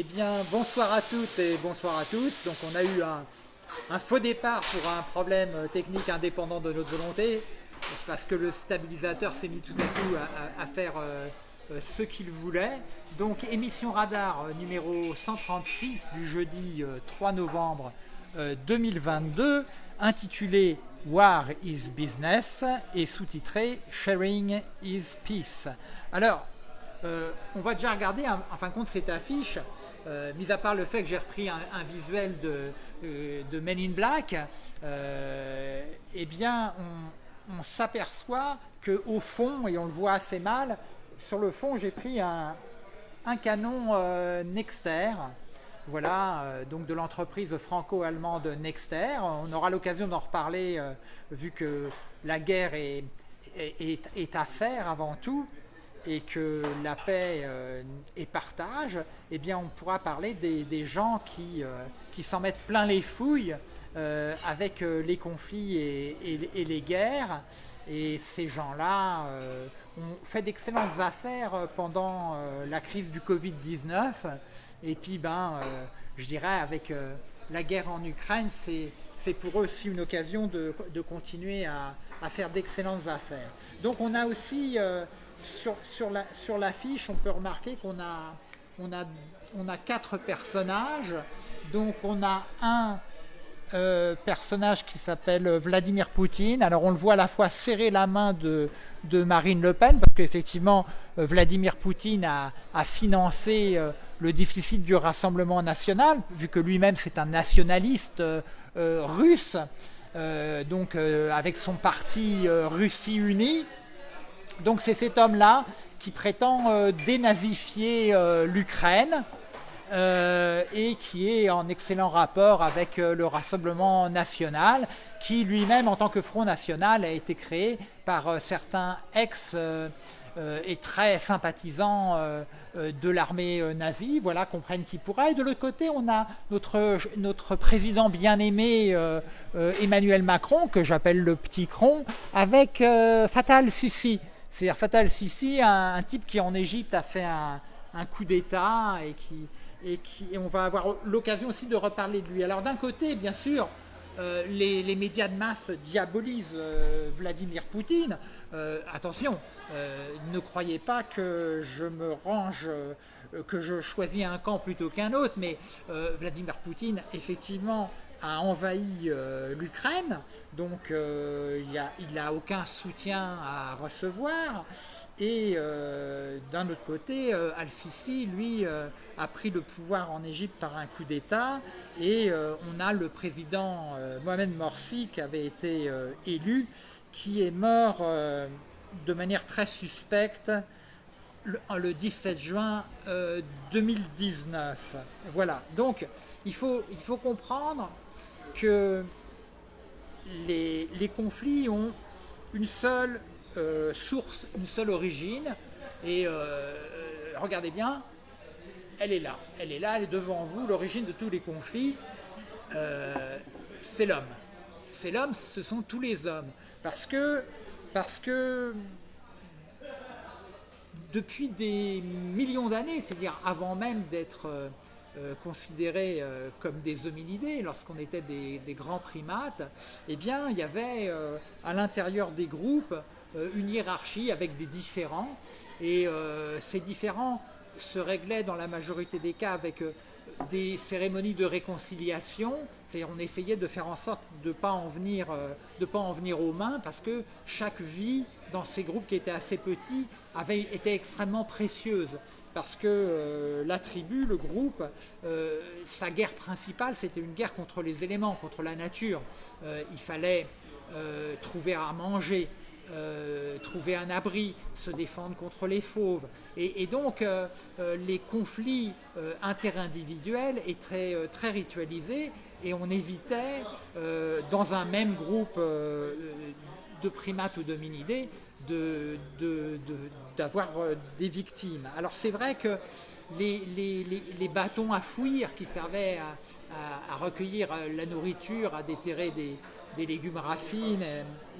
Eh bien, bonsoir à toutes et bonsoir à tous. Donc, on a eu un, faux départ pour un problème technique indépendant de notre volonté, parce que le stabilisateur s'est mis tout à coup à, faire euh, euh, ce qu'il voulait. Donc, émission radar euh, numéro 136 du jeudi 3 novembre 2022, intitulée War is Business et sous-titré Sharing is Peace. Alors, on va déjà regarder en fin de compte cette affiche euh, mis à part le fait que j'ai repris un, visuel de, euh, de, Men in Black, euh, eh bien, on, s'aperçoit qu'au fond, et on le voit assez mal, sur le fond, j'ai pris un, canon Nexter, voilà, donc de l'entreprise franco-allemande Nexter. On aura l'occasion d'en reparler vu que la guerre est, à faire avant tout et que la paix euh, est partage, eh bien on pourra parler des, gens qui, euh, qui s'en mettent plein les fouilles euh, avec les conflits et, les guerres. Et ces gens-là ont fait d'excellentes affaires pendant la crise du Covid-19. Et puis, ben, je dirais, avec la guerre en Ukraine, c'est pour eux aussi une occasion de, de continuer à, à faire d'excellentes affaires. Donc on a aussi sur, sur, la, sur l'affiche, on peut remarquer qu'on a, quatre personnages. Donc on a un euh, personnage qui s'appelle Vladimir Poutine. Alors on le voit à la fois serrer la main de, Marine Le Pen, parce qu'effectivement euh, Vladimir Poutine a, a financé euh, le déficit du Rassemblement national, vu que lui-même c'est un nationaliste russe, donc avec son parti Russie Unie. Donc c'est cet homme-là qui prétend euh, dénazifier euh, l'Ukraine euh, et qui est en excellent rapport avec le Rassemblement national, qui lui-même, en tant que Front national, a été créé par certains ex- et très sympathisants de l'armée nazie, voilà, comprennent qui pourra. Et de l'autre côté, on a notre, notre président bien-aimé Emmanuel Macron, que j'appelle le petit cron, avec Fatal Sissi. C'est-à-dire Fatal Sisi, un, type qui en Égypte a fait un, coup d'État et qui, et on va avoir l'occasion aussi de reparler de lui. Alors d'un côté, bien sûr, euh, les, médias de masse diabolisent euh, Vladimir Poutine. Euh, attention, ne croyez pas que je me range, que je choisis un camp plutôt qu'un autre, mais Vladimir Poutine, effectivement, a envahi euh, l'Ukraine, donc euh, il n'a aucun soutien à recevoir. Et euh, d'un autre côté, Al-Sisi, lui, a pris le pouvoir en Égypte par un coup d'État. Et on a le président Mohamed Morsi qui avait été élu, qui est mort de manière très suspecte le, 17 juin 2019. Voilà, donc il faut, il faut comprendre que les, conflits ont une seule euh, source, une seule origine, et euh, regardez bien, elle est là, elle est là, elle est devant vous, l'origine de tous les conflits, euh, c'est l'homme. C'est l'homme, ce sont tous les hommes. Parce que, parce que depuis des millions d'années, c'est-à-dire avant même d'être euh, considérés euh, comme des hominidés, lorsqu'on était des, grands primates, eh bien, il y avait euh, à l'intérieur des groupes une hiérarchie avec des différents, et ces différents se réglaient dans la majorité des cas avec des cérémonies de réconciliation, c'est-à-dire on essayait de faire en sorte de ne pas, en venir, pas en venir aux mains, parce que chaque vie dans ces groupes qui étaient assez petits avait, était extrêmement précieuse parce que euh, la tribu, le groupe, euh, sa guerre principale, c'était une guerre contre les éléments, contre la nature. Euh, il fallait trouver à manger, trouver un abri, se défendre contre les fauves. Et, donc, les conflits interindividuels étaient très ritualisés et on évitait, dans un même groupe de primates ou d'hominidés, d'avoir euh, des victimes. Alors c'est vrai que les, bâtons à fouir qui servaient à, recueillir euh, la nourriture, à déterrer des, légumes racines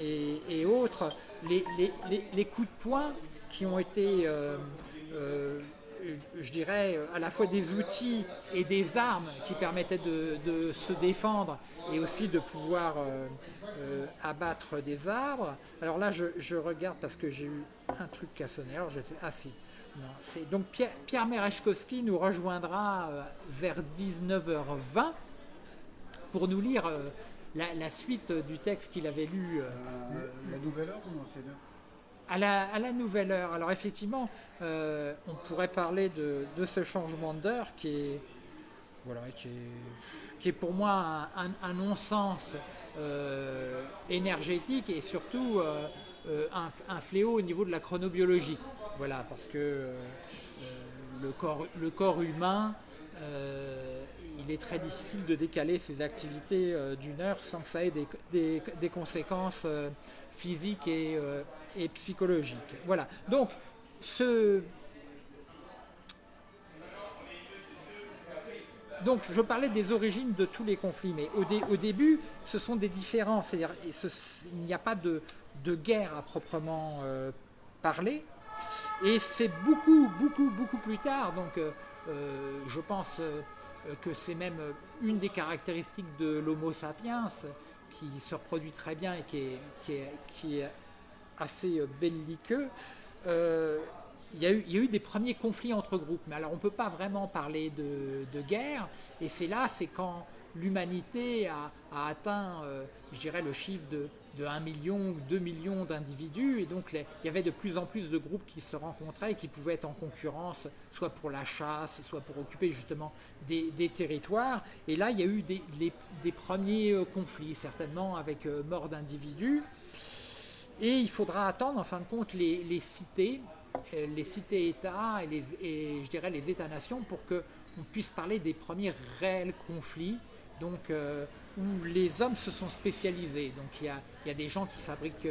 et, autres, les, coups de poing qui ont été, euh, je dirais, à la fois des outils et des armes qui permettaient de, se défendre et aussi de pouvoir abattre des arbres. Alors là, je, regarde parce que j'ai eu un truc cassonné. Alors je fais, ah si, c'est donc Pierre, Pierre nous rejoindra vers 19h20 pour nous lire la, suite du texte qu'il avait lu. la nouvelle heure ou non à la, nouvelle heure. Alors effectivement, euh, on pourrait parler de, ce changement d'heure qui est, voilà, qui est, pour moi un, non-sens euh, énergétique et surtout euh, un, fléau au niveau de la chronobiologie. Voilà, parce que le, corps, le corps humain, il est très difficile de décaler ses activités d'une heure sans que ça ait des conséquences physiques et, et psychologique. Voilà. Donc, je parlais des origines de tous les conflits, mais au, début, ce sont des différences. Il n'y a pas de, guerre à proprement euh, parler. Et c'est beaucoup, beaucoup, beaucoup plus tard. Donc, euh, euh, je pense que c'est même une des caractéristiques de l'Homo sapiens qui se reproduit très bien et qui est, assez euh, belliqueux, euh, il y, a eu, il y, a eu, des premiers conflits entre groupes, mais alors on ne peut pas vraiment parler de, guerre, et c'est là, c'est quand l'humanité a, atteint, euh, je dirais, le chiffre de, de 1 million ou 2 millions d'individus, et donc il y avait de plus en plus de groupes qui se rencontraient et qui pouvaient être en concurrence, soit pour la chasse, soit pour occuper justement des, territoires, et là il y a eu des, premiers conflits, certainement avec mort d'individus, et il faudra attendre en fin de compte les, cités, euh, les cités-États et, je dirais les États-nations pour qu'on puisse parler des premiers réels conflits. Donc, euh, où les hommes se sont spécialisés. Donc il y a, des gens qui fabriquent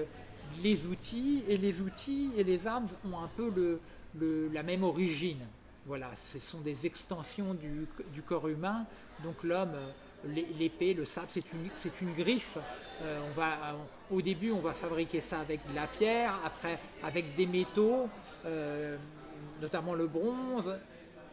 les outils et les outils et les armes ont un peu le, la même origine. Voilà, ce sont des extensions du, corps humain. Donc l'homme euh, l'épée, le sabre, c'est une, une, griffe. Euh, on va, au début, on va fabriquer ça avec de la pierre, après avec des métaux, euh, notamment le bronze,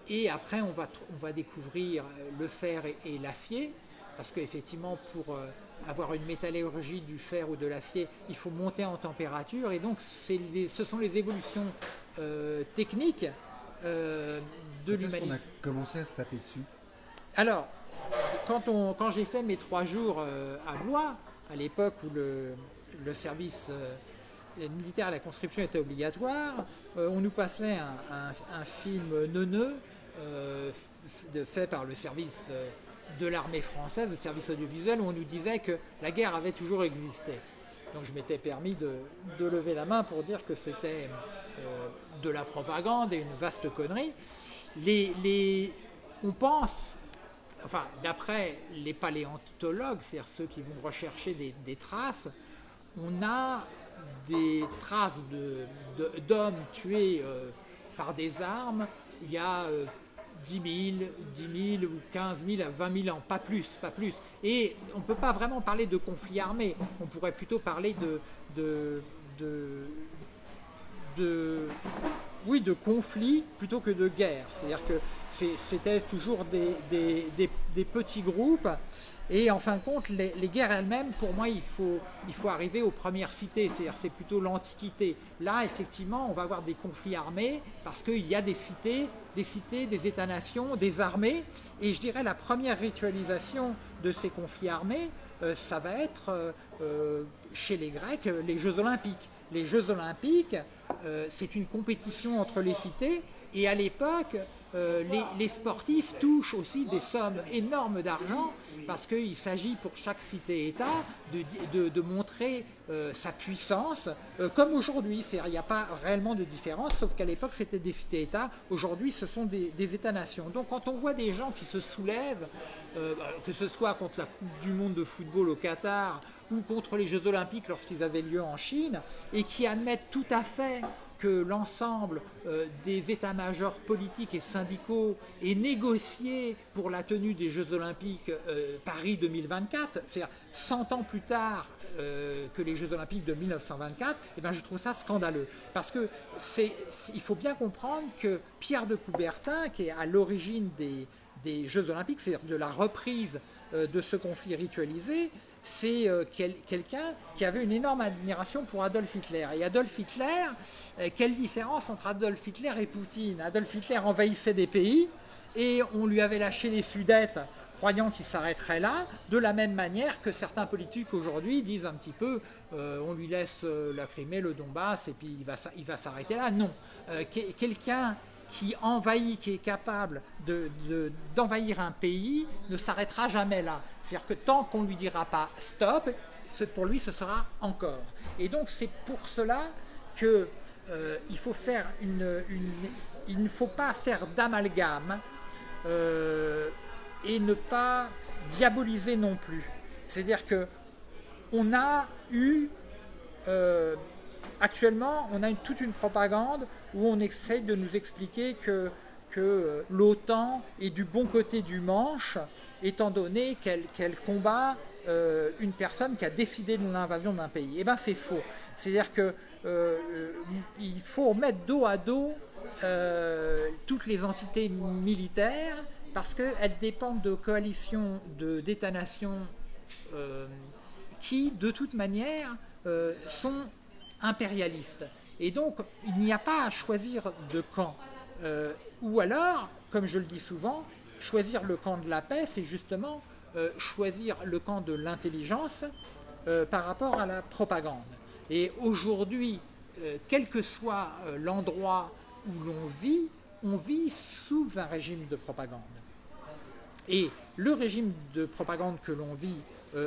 et après on va, on va découvrir le fer et, l'acier, parce qu'effectivement pour euh, avoir une métallurgie du fer ou de l'acier, il faut monter en température, et donc les, ce sont les évolutions techniques de l'humanité. On a commencé à se taper dessus? Alors, quand, quand j'ai fait mes trois jours euh, à Blois, à l'époque où le, service euh, militaire à la conscription était obligatoire, euh, on nous passait un, film neuneux fait par le service de l'armée française, le service audiovisuel, où on nous disait que la guerre avait toujours existé. Donc je m'étais permis de, lever la main pour dire que c'était de la propagande et une vaste connerie. Les, on pense enfin d'après les paléontologues, c'est-à-dire ceux qui vont rechercher des, traces, on a des traces d'hommes tués euh, par des armes il y a 10 000, 10 000 ou 15 000 à 20 000 ans, pas plus, pas plus. Et on ne peut pas vraiment parler de conflit armé, on pourrait plutôt parler de, conflit plutôt que de guerre. C'est-à-dire que c'était toujours des, petits groupes. Et en fin de compte, les, guerres elles-mêmes, pour moi, il faut, arriver aux premières cités, c'est-à-dire c'est plutôt l'Antiquité. Là, effectivement, on va avoir des conflits armés parce qu'il y a des cités, des cités, des États-nations, des armées. Et je dirais la première ritualisation de ces conflits armés, euh, ça va être euh, euh, chez les Grecs les Jeux Olympiques. Les Jeux Olympiques, c'est une compétition entre les cités et à l'époque, euh, les, sportifs touchent aussi des sommes énormes d'argent parce qu'il s'agit pour chaque cité-État de, montrer euh, sa puissance, euh, comme aujourd'hui. Il n'y a pas réellement de différence, sauf qu'à l'époque c'était des cités-États, aujourd'hui ce sont des, États-nations. Donc quand on voit des gens qui se soulèvent, que ce soit contre la Coupe du Monde de football au Qatar ou contre les Jeux Olympiques lorsqu'ils avaient lieu en Chine, et qui admettent tout à fait que l'ensemble euh, des états-majors politiques et syndicaux aient négocié pour la tenue des Jeux Olympiques euh, Paris 2024, c'est-à-dire 100 ans plus tard euh, que les Jeux Olympiques de 1924, eh ben, je trouve ça scandaleux. Parce que il faut bien comprendre que Pierre de Coubertin, qui est à l'origine des, des Jeux Olympiques, c'est-à-dire de la reprise de ce conflit ritualisé, c'est euh, quelqu'un qui avait une énorme admiration pour Adolf Hitler. Et Adolf Hitler, euh, quelle différence entre Adolf Hitler et Poutine? Adolf Hitler envahissait des pays et on lui avait lâché les Sudètes croyant qu'il s'arrêterait là, de la même manière que certains politiques aujourd'hui disent un petit peu euh, on lui laisse la Crimée, le Donbass, et puis il va s'arrêter là. Non. Quelqu'un qui envahit, qui est capable d'envahir un pays, ne s'arrêtera jamais là. C'est-à-dire que tant qu'on ne lui dira pas stop, pour lui ce sera encore. Et donc c'est pour cela que euh, il une, il ne faut pas faire d'amalgame euh, et ne pas diaboliser non plus. C'est-à-dire que on a eu euh, actuellement, on a toute une propagande où on essaye de nous expliquer que, que l'OTAN est du bon côté du manche étant donné qu'elle combat euh, une personne qui a décidé de l'invasion d'un pays. Eh bien c'est faux. C'est-à-dire qu'il euh, faut mettre dos à dos euh, toutes les entités militaires parce qu'elles dépendent de coalitions d'États-nations qui, de toute manière, sont impérialistes. Et donc, il n'y a pas à choisir de camp. ou alors, comme je le dis souvent, choisir le camp de la paix, c'est justement euh, choisir le camp de l'intelligence euh, par rapport à la propagande. Et aujourd'hui, euh, quel que soit l'endroit où l'on vit, on vit sous un régime de propagande. Et le régime de propagande que l'on vit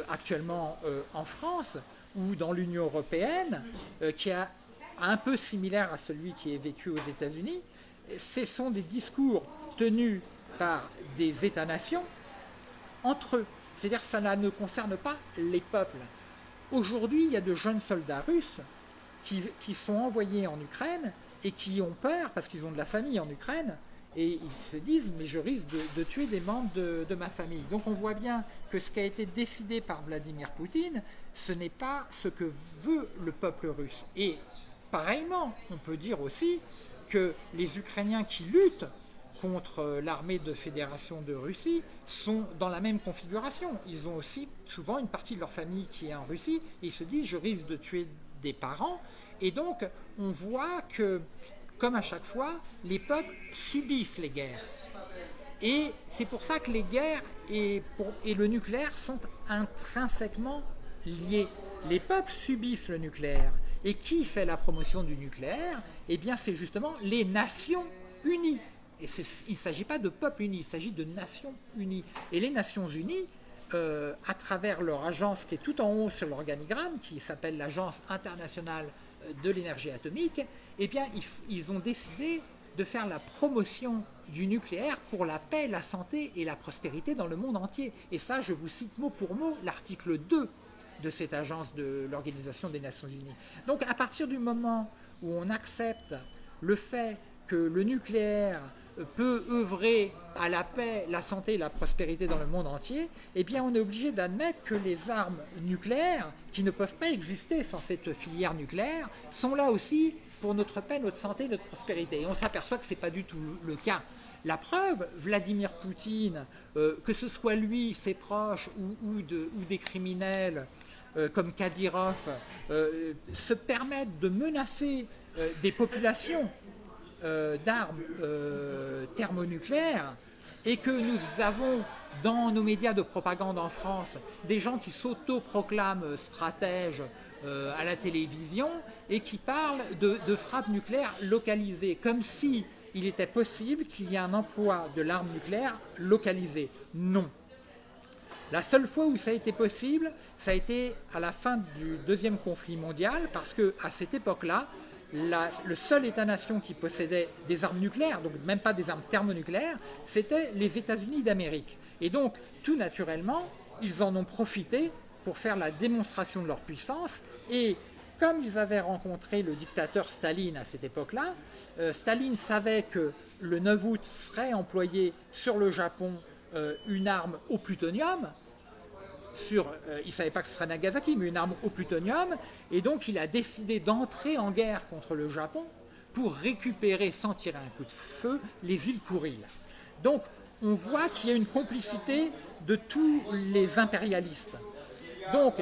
actuellement en France ou dans l'Union européenne, qui est un peu similaire à celui qui est vécu aux États-Unis, ce sont des discours tenus par des États-nations entre eux. C'est-à-dire que ça ne concerne pas les peuples. Aujourd'hui, il y a de jeunes soldats russes qui, sont envoyés en Ukraine et qui ont peur parce qu'ils ont de la famille en Ukraine et ils se disent mais je risque de, tuer des membres de, de, ma famille. Donc on voit bien que ce qui a été décidé par Vladimir Poutine, ce n'est pas ce que veut le peuple russe. Et pareillement, on peut dire aussi que les Ukrainiens qui luttent contre euh, l'armée de fédération de Russie sont dans la même configuration. Ils ont aussi souvent une partie de leur famille qui est en Russie et ils se disent je risque de tuer des parents. Et donc on voit que, comme à chaque fois, les peuples subissent les guerres. Et c'est pour ça que les guerres et, et le nucléaire sont intrinsèquement liés. Les peuples subissent le nucléaire. Et qui fait la promotion du nucléaire? Eh bien c'est justement les Nations Unies. Et il ne s'agit pas de peuples unis, il s'agit de nations unies. Et les Nations unies, euh, à travers leur agence qui est tout en haut sur l'organigramme, qui s'appelle l'Agence internationale euh, de l'énergie atomique, eh bien, ils, ont décidé de faire la promotion du nucléaire pour la paix, la santé et la prospérité dans le monde entier. Et ça, je vous cite mot pour mot l'article 2 de cette agence de l'Organisation des Nations Unies. Donc à partir du moment où on accepte le fait que le nucléaire peut œuvrer à la paix, la santé et la prospérité dans le monde entier, eh bien on est obligé d'admettre que les armes nucléaires, qui ne peuvent pas exister sans cette filière nucléaire, sont là aussi pour notre paix, notre santé, notre prospérité. Et on s'aperçoit que ce n'est pas du tout le cas. La preuve, Vladimir Poutine, euh, que ce soit lui, ses proches ou, des criminels euh, comme Kadyrov, euh, se permettent de menacer des populations d'armes thermonucléaires et que nous avons dans nos médias de propagande en France des gens qui s'autoproclament stratèges à la télévision et qui parlent de, de frappes nucléaires localisées, comme si il était possible qu'il y ait un emploi de l'arme nucléaire localisée. Non. La seule fois où ça a été possible, ça a été à la fin du deuxième conflit mondial, parce qu'à cette époque-là, le seul État-nation qui possédait des armes nucléaires, donc même pas des armes thermonucléaires, c'était les États-Unis d'Amérique. Et donc, tout naturellement, ils en ont profité pour faire la démonstration de leur puissance et comme ils avaient rencontré le dictateur Staline à cette époque-là, euh, Staline savait que le 9 août serait employé sur le Japon euh, une arme au plutonium, euh, il ne savait pas que ce serait Nagasaki, mais une arme au plutonium, et donc il a décidé d'entrer en guerre contre le Japon pour récupérer, sans tirer un coup de feu, les îles Kuriles. Donc on voit qu'il y a une complicité de tous les impérialistes. Donc,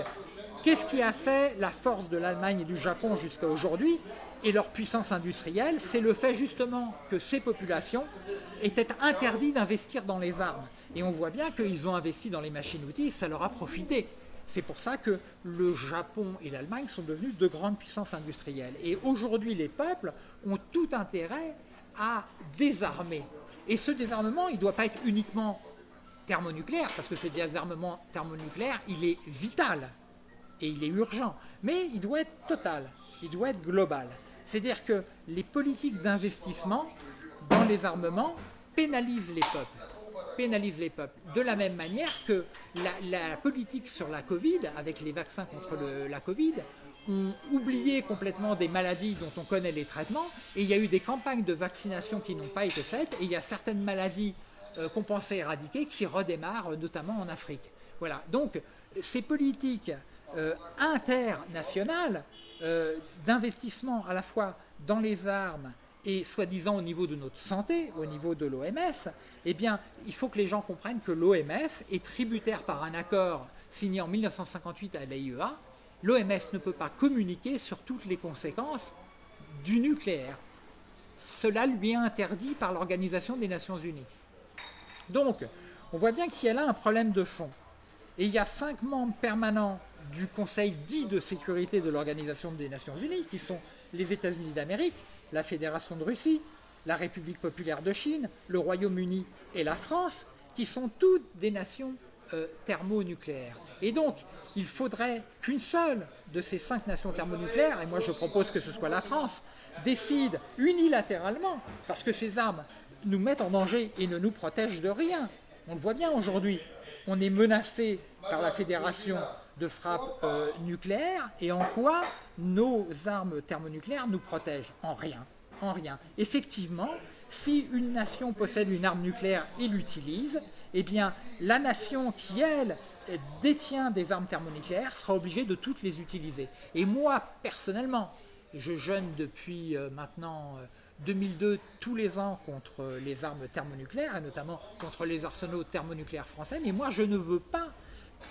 qu'est-ce qui a fait la force de l'Allemagne et du Japon jusqu'à aujourd'hui et leur puissance industrielle? C'est le fait justement que ces populations étaient interdites d'investir dans les armes. Et on voit bien qu'ils ont investi dans les machines-outils, ça leur a profité. C'est pour ça que le Japon et l'Allemagne sont devenus de grandes puissances industrielles. Et aujourd'hui, les peuples ont tout intérêt à désarmer. Et ce désarmement, il ne doit pas être uniquement thermonucléaire, parce que ce désarmement thermonucléaire, il est vital et il est urgent, mais il doit être total, il doit être global. C'est-à-dire que les politiques d'investissement dans les armements pénalisent les peuples pénalisent les peuples. De la même manière que la, politique sur la Covid, avec les vaccins contre la Covid, ont oublié complètement des maladies dont on connaît les traitements, et il y a eu des campagnes de vaccination qui n'ont pas été faites, et il y a certaines maladies euh, qu'on pensait éradiquer qui redémarrent, euh, notamment en Afrique. Voilà. Donc, ces politiques euh, internationales d'investissement à la fois dans les armes et soi-disant au niveau de notre santé, au niveau de l'OMS, eh bien, il faut que les gens comprennent que l'OMS est tributaire par un accord signé en 1958 à l'AIEA. L'OMS ne peut pas communiquer sur toutes les conséquences du nucléaire. Cela lui est interdit par l'Organisation des Nations Unies. Donc, on voit bien qu'il y a là un problème de fond. Et il y a cinq membres permanents du Conseil dit de sécurité de l'Organisation des Nations Unies, qui sont les États-Unis d'Amérique, la Fédération de Russie, la République populaire de Chine, le Royaume-Uni et la France, qui sont toutes des nations euh, thermonucléaires. Et donc, il faudrait qu'une seule de ces cinq nations thermonucléaires, et moi je propose que ce soit la France, décide unilatéralement, parce que ces armes nous mettent en danger et ne nous protègent de rien. On le voit bien aujourd'hui. On est menacé par la fédération de frappe euh, nucléaire et en quoi nos armes thermonucléaires nous protègent En rien. En rien. Effectivement, si une nation possède une arme nucléaire et l'utilise, eh bien la nation qui, elle, détient des armes thermonucléaires sera obligée de toutes les utiliser. Et moi, personnellement, je jeûne depuis euh, maintenant 2002 euh, tous les ans contre les armes thermonucléaires, et notamment contre les arsenaux thermonucléaires français, mais moi je ne veux pas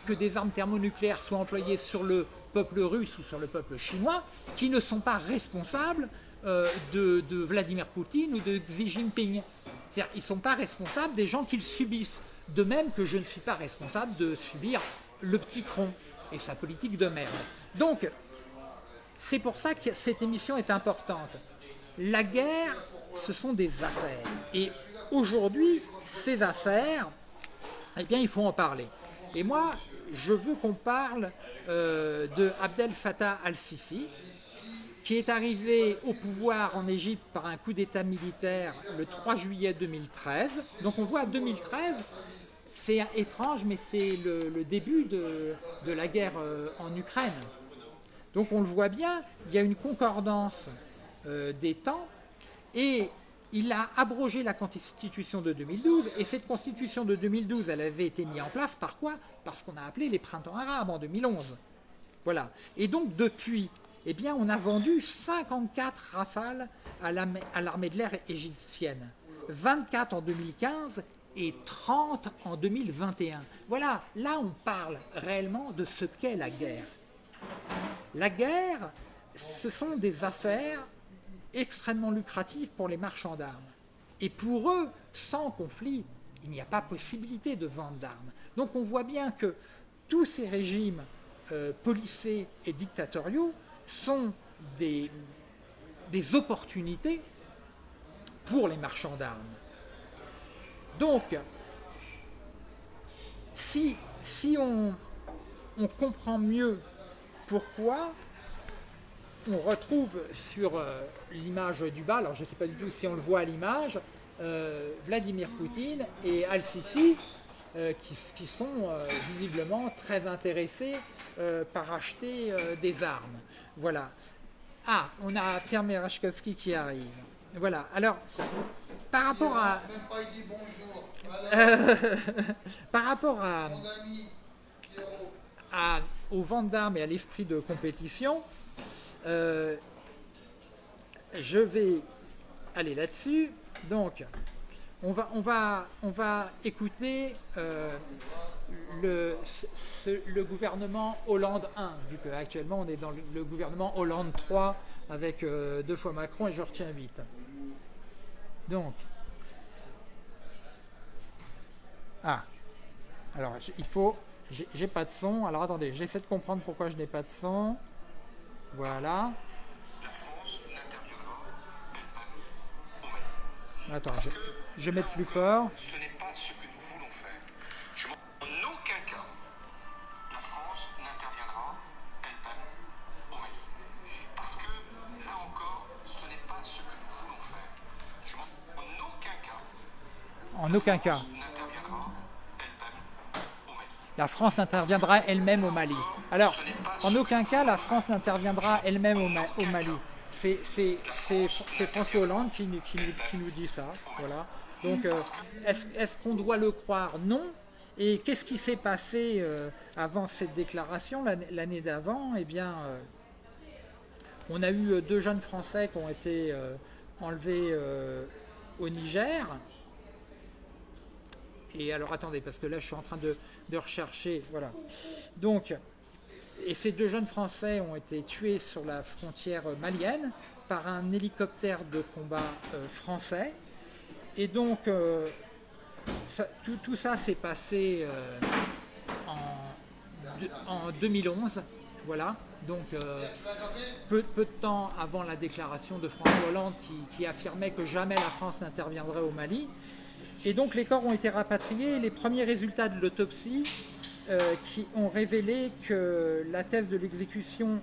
que des armes thermonucléaires soient employées sur le peuple russe ou sur le peuple chinois, qui ne sont pas responsables euh, de, Vladimir Poutine ou de Xi Jinping. C'est-à-dire ils ne sont pas responsables des gens qu'ils subissent. De même que je ne suis pas responsable de subir le petit cron et sa politique de merde. Donc, c'est pour ça que cette émission est importante. La guerre, ce sont des affaires. Et aujourd'hui, ces affaires, eh bien, il faut en parler. Et moi, je veux qu'on parle euh, de Abdel Fattah al-Sisi, qui est arrivé au pouvoir en Égypte par un coup d'État militaire le 3 juillet 2013. Donc on voit 2013, c'est étrange, mais c'est le, début de, la guerre euh, en Ukraine. Donc on le voit bien, il y a une concordance euh, des temps, et il a abrogé la constitution de 2012, et cette constitution de 2012, elle avait été mise en place par quoi? Parce qu'on a appelé les printemps arabes en 2011. Voilà. Et donc depuis eh bien, on a vendu 54 rafales à l'armée de l'air égyptienne, 24 en 2015 et 30 en 2021. Voilà, là on parle réellement de ce qu'est la guerre. La guerre, ce sont des affaires extrêmement lucratives pour les marchands d'armes. Et pour eux, sans conflit, il n'y a pas possibilité de vente d'armes. Donc on voit bien que tous ces régimes euh, policés et dictatoriaux sont des, opportunités pour les marchands d'armes. Donc, si, si on, comprend mieux pourquoi, on retrouve sur euh, l'image du bas, alors je ne sais pas du tout si on le voit à l'image, euh, Vladimir Poutine et Al-Sisi qui, sont visiblement très intéressés par acheter des armes. Voilà. Ah, on a Pierre Merachkowski qui arrive. Voilà. Alors, par rapport à... Même pas il dit bonjour. par rapport à, à, aux ventes d'armes et à l'esprit de compétition, euh, je vais aller là-dessus. Donc, on va, on va, on va écouter euh, le, gouvernement Hollande 1, vu qu'actuellement on est dans le, gouvernement Hollande 3 avec euh, deux fois Macron et je retiens 8. Donc, ah, alors il faut, j'ai pas de son, alors attendez, j'essaie de comprendre pourquoi je n'ai pas de son. Voilà. La France n'interviendra pas Attends, je, je, vais mettre plus fort. Ce n'est pas ce que nous voulons faire. Je en aucun cas, la France n'interviendra elle-même au Mali. Parce que, là encore, ce n'est pas ce que nous voulons faire. Je en aucun cas. En aucun cas. La France interviendra elle-même au Mali. Alors, en aucun cas, la France n'interviendra elle-même au, Mali. C'est François Hollande qui, nous dit ça. Voilà. Donc, euh, est-ce qu'on doit le croire? Non. Et qu'est-ce qui s'est passé euh, avant cette déclaration, l'année d'avant? Eh bien, euh, on a eu deux jeunes Français qui ont été enlevés au Niger. Et alors, attendez, parce que là, je suis en train de, rechercher. Voilà. Donc, et ces deux jeunes Français ont été tués sur la frontière malienne par un hélicoptère de combat euh, français. Et donc, euh, tout, ça s'est passé euh, en, 2011. Voilà. Donc, peu, peu, de temps avant la déclaration de François Hollande qui affirmait que jamais la France n'interviendrait au Mali. Et donc les corps ont été rapatriés. Les premiers résultats de l'autopsie euh, qui ont révélé que la thèse de l'exécution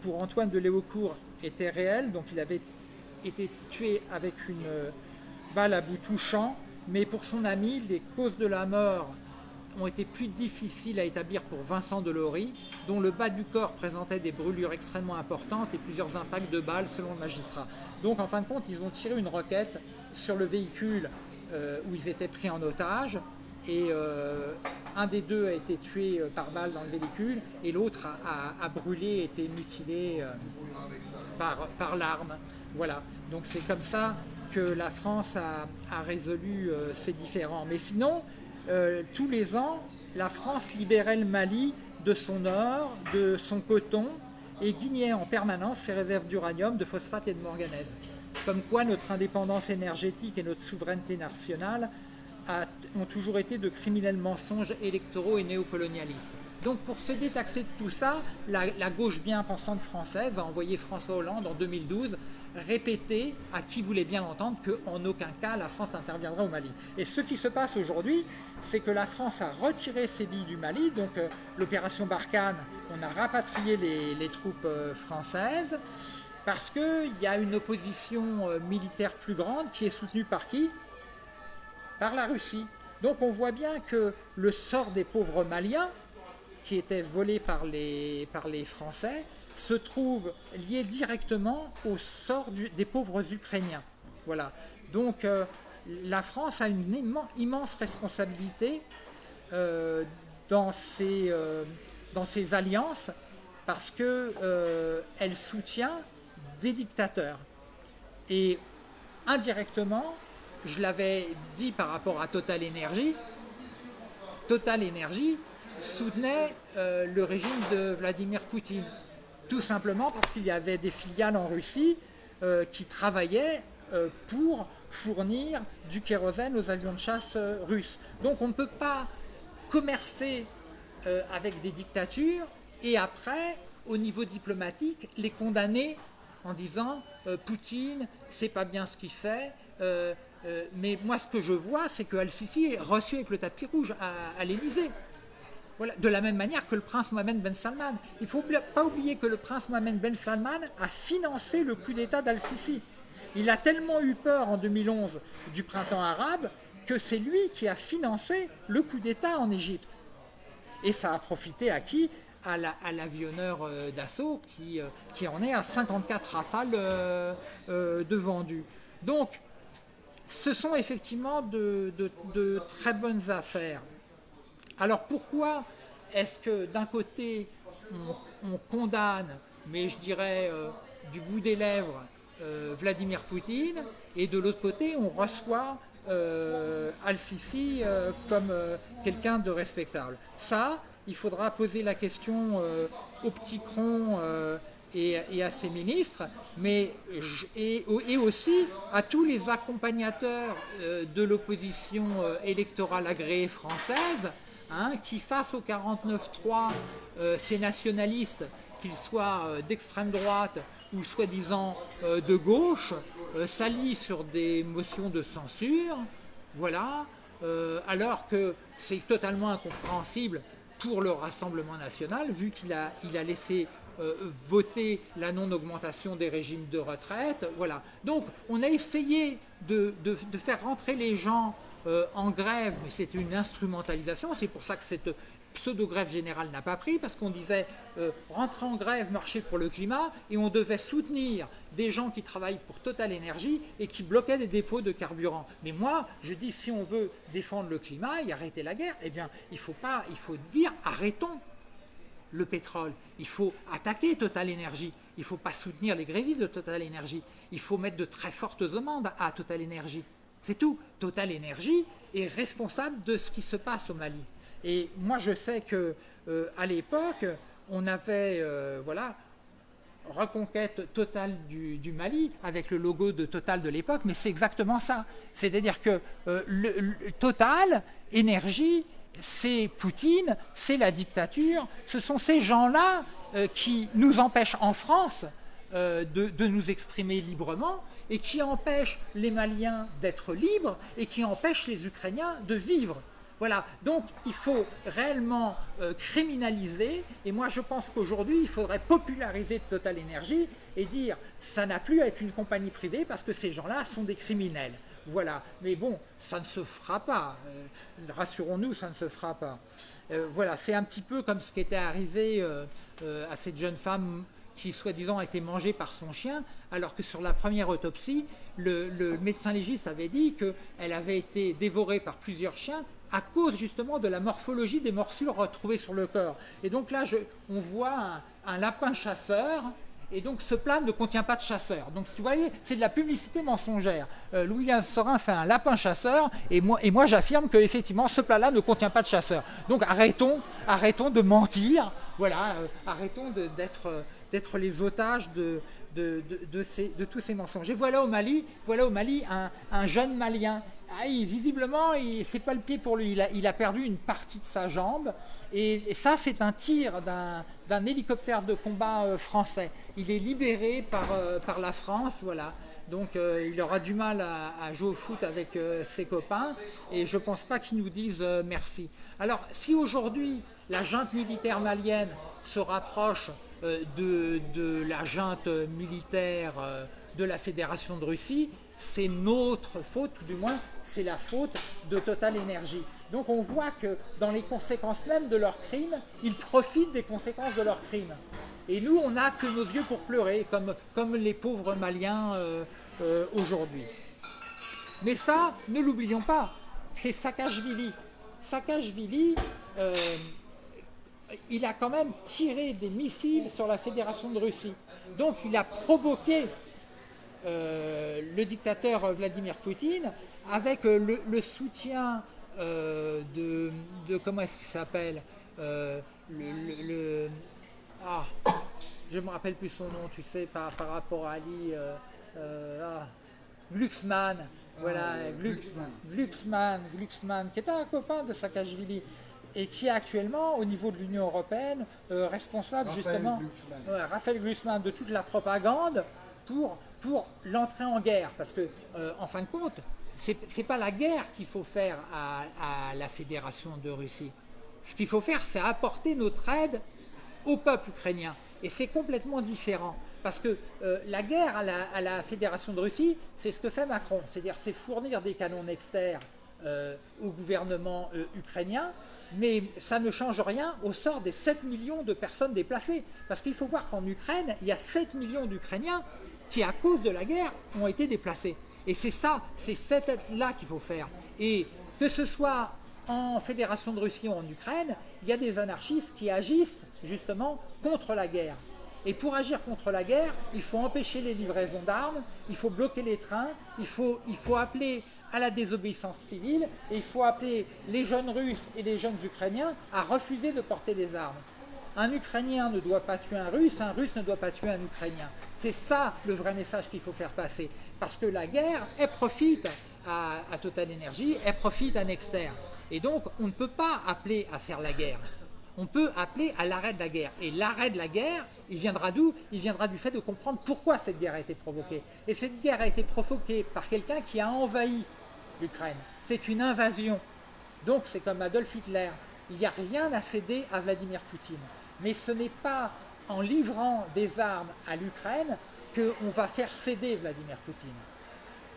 pour Antoine de Léaucourt était réelle, donc il avait été tué avec une balle à bout touchant, mais pour son ami, les causes de la mort ont été plus difficiles à établir pour Vincent Delory, dont le bas du corps présentait des brûlures extrêmement importantes et plusieurs impacts de balles selon le magistrat. Donc en fin de compte, ils ont tiré une requête sur le véhicule euh, où ils étaient pris en otage. Et euh, un des deux a été tué euh, par balle dans le véhicule et l'autre a, brûlé, a été mutilé par, par l'arme. Voilà, donc c'est comme ça que la France a, résolu ces différends. Mais sinon, tous les ans, la France libérait le Mali de son or, de son coton et guignait en permanence ses réserves d'uranium, de phosphate et de manganèse comme quoi notre indépendance énergétique et notre souveraineté nationale ont toujours été de criminels mensonges électoraux et néocolonialistes. Donc pour se détaxer de tout ça, la, gauche bien pensante française a envoyé François Hollande en 2012 répéter à qui voulait bien l'entendre qu'en aucun cas la France n'interviendrait au Mali. Et ce qui se passe aujourd'hui, c'est que la France a retiré ses billes du Mali, donc euh, l'opération Barkhane, on a rapatrié les troupes euh, françaises, parce qu'il y a une opposition euh, militaire plus grande qui est soutenue par qui? Par la Russie. Donc on voit bien que le sort des pauvres Maliens, qui étaient volés par les, par les Français, se trouve lié directement au sort des pauvres Ukrainiens. Voilà. Donc euh, la France a une immense responsabilité euh, dans, ses, dans ses alliances parce qu'elle soutient des dictateurs. Et indirectement, je l'avais dit par rapport à Total Energy, Total Energy soutenait euh, le régime de Vladimir Poutine. Tout simplement parce qu'il y avait des filiales en Russie euh, qui travaillaient euh, pour fournir du kérosène aux avions de chasse russes. Donc on ne peut pas commercer avec des dictatures et après, au niveau diplomatique, les condamner en disant euh, Poutine, c'est pas bien ce qu'il fait, euh, euh, mais moi ce que je vois, c'est que Al-Sisi est reçu avec le tapis rouge à, l'Élysée. De la même manière que le prince Mohamed Ben Salman. Il ne faut pas oublier que le prince Mohamed Ben Salman a financé le coup d'État d'Al-Sisi. Il a tellement eu peur en 2011 du printemps arabe que c'est lui qui a financé le coup d'État en Égypte. Et ça a profité à qui? À l'avionneur euh, d'assaut qui, euh, qui, en est à 54 rafales euh, de vendus. Donc, ce sont effectivement de, très bonnes affaires. Alors pourquoi est-ce que d'un côté on, condamne, mais je dirais du bout des lèvres, Vladimir Poutine, et de l'autre côté on reçoit Al-Sisi comme quelqu'un de respectable? Ça, il faudra poser la question euh, au petit cron euh, et, à ses ministres, mais et, aussi à tous les accompagnateurs euh, de l'opposition électorale agréée française, hein, qui face au 49-3, ces nationalistes, qu'ils soient d'extrême droite ou soi-disant de gauche, s'allient sur des motions de censure, voilà, alors que c'est totalement incompréhensible pour le Rassemblement national, vu qu'il a, laissé euh, voter la non-augmentation des régimes de retraite. Voilà. Donc on a essayé de, faire rentrer les gens euh, en grève, mais c'est une instrumentalisation. C'est pour ça que cette pseudo-grève générale n'a pas pris, parce qu'on disait euh, rentrer en grève, marcher pour le climat, et on devait soutenir des gens qui travaillent pour Total Énergie et qui bloquaient des dépôts de carburant. Mais moi, je dis, si on veut défendre le climat et arrêter la guerre, eh bien, il faut, pas, il faut dire, arrêtons le pétrole. Il faut attaquer Total Énergie. Il ne faut pas soutenir les grévistes de Total Énergie. Il faut mettre de très fortes amendes à Total Énergie. C'est tout. Total Énergie est responsable de ce qui se passe au Mali. Et moi, je sais que euh, à l'époque, on avait, euh, voilà, reconquête totale du, Mali avec le logo de Total de l'époque, mais c'est exactement ça. C'est-à-dire que euh, Total, énergie, c'est Poutine, c'est la dictature, ce sont ces gens-là qui nous empêchent en France de, nous exprimer librement et qui empêchent les Maliens d'être libres et qui empêchent les Ukrainiens de vivre. Voilà, donc il faut réellement euh, criminaliser, et moi je pense qu'aujourd'hui il faudrait populariser Total Energy et dire ça n'a plus à être une compagnie privée parce que ces gens-là sont des criminels. Voilà, mais bon, ça ne se fera pas, euh, rassurons-nous, ça ne se fera pas. Euh, voilà, c'est un petit peu comme ce qui était arrivé à cette jeune femme qui soi-disant a été mangée par son chien, alors que sur la première autopsie, le, le médecin légiste avait dit qu'elle avait été dévorée par plusieurs chiens à cause justement de la morphologie des morsures retrouvées sur le corps. Et donc là, on voit un, lapin chasseur, et donc ce plat ne contient pas de chasseur. Donc vous voyez, c'est de la publicité mensongère. Euh, Louis Sorin fait un lapin chasseur, et moi, j'affirme que effectivement ce plat-là ne contient pas de chasseur. Donc arrêtons, arrêtons de mentir, voilà, euh, arrêtons d'être d'être les otages de, tous ces mensonges. Et voilà au Mali, voilà au Mali un jeune Malien ah, visiblement, c'est pas le pied pour lui. Il a, perdu une partie de sa jambe. Et, ça, c'est un tir d'un hélicoptère de combat euh, français. Il est libéré par, euh, la France, voilà. Donc euh, il aura du mal à, jouer au foot avec ses copains. Et je pense pas qu'il nous dise merci. Alors, si aujourd'hui, la junte militaire malienne se rapproche de, la junte militaire de la Fédération de Russie, c'est notre faute, du moins c'est la faute de Total Energy. Donc on voit que dans les conséquences même de leurs crimes, ils profitent des conséquences de leurs crimes. Et nous, on n'a que nos yeux pour pleurer, comme, les pauvres Maliens euh, euh, aujourd'hui. Mais ça, ne l'oublions pas, c'est Saakashvili. Saakashvili, euh, il a quand même tiré des missiles sur la Fédération de Russie. Donc il a provoqué le dictateur Vladimir Poutine avec euh, le, soutien euh, de, comment est-ce qu'il s'appelle euh, le, ah, je me rappelle plus son nom, tu sais, par, par rapport à Ali, ah, Glucksmann, voilà, ah, Glucksmann. Glucksmann, qui était un copain de Saakashvili et qui est actuellement, au niveau de l'Union Européenne, responsable justement, Raphaël Glucksmann, de toute la propagande pour, pour l'entrée en guerre. Parce que, en fin de compte, n'est pas la guerre qu'il faut faire à, la Fédération de Russie. Ce qu'il faut faire, c'est apporter notre aide au peuple ukrainien. Et c'est complètement différent. Parce que euh, la guerre à la, Fédération de Russie, c'est ce que fait Macron. C'est-à-dire c'est fournir des canons Nexter euh, au gouvernement euh, ukrainien, mais ça ne change rien au sort des 7 millions de personnes déplacées. Parce qu'il faut voir qu'en Ukraine, il y a 7 millions d'Ukrainiens qui, à cause de la guerre, ont été déplacés. Et c'est ça, c'est cette aide-là qu'il faut faire. Et que ce soit en Fédération de Russie ou en Ukraine, il y a des anarchistes qui agissent justement contre la guerre. Et pour agir contre la guerre, il faut empêcher les livraisons d'armes, il faut bloquer les trains, il faut, il faut appeler à la désobéissance civile et il faut appeler les jeunes Russes et les jeunes Ukrainiens à refuser de porter les armes. Un Ukrainien ne doit pas tuer un Russe, un Russe ne doit pas tuer un Ukrainien. C'est ça le vrai message qu'il faut faire passer. Parce que la guerre, elle profite à, à Total Energy, elle profite à Nexter. Et donc, on ne peut pas appeler à faire la guerre. On peut appeler à l'arrêt de la guerre. Et l'arrêt de la guerre, il viendra d'où? Il viendra du fait de comprendre pourquoi cette guerre a été provoquée. Et cette guerre a été provoquée par quelqu'un qui a envahi l'Ukraine. C'est une invasion. Donc c'est comme Adolf Hitler. Il n'y a rien à céder à Vladimir Poutine. Mais ce n'est pas en livrant des armes à l'Ukraine qu'on va faire céder Vladimir Poutine.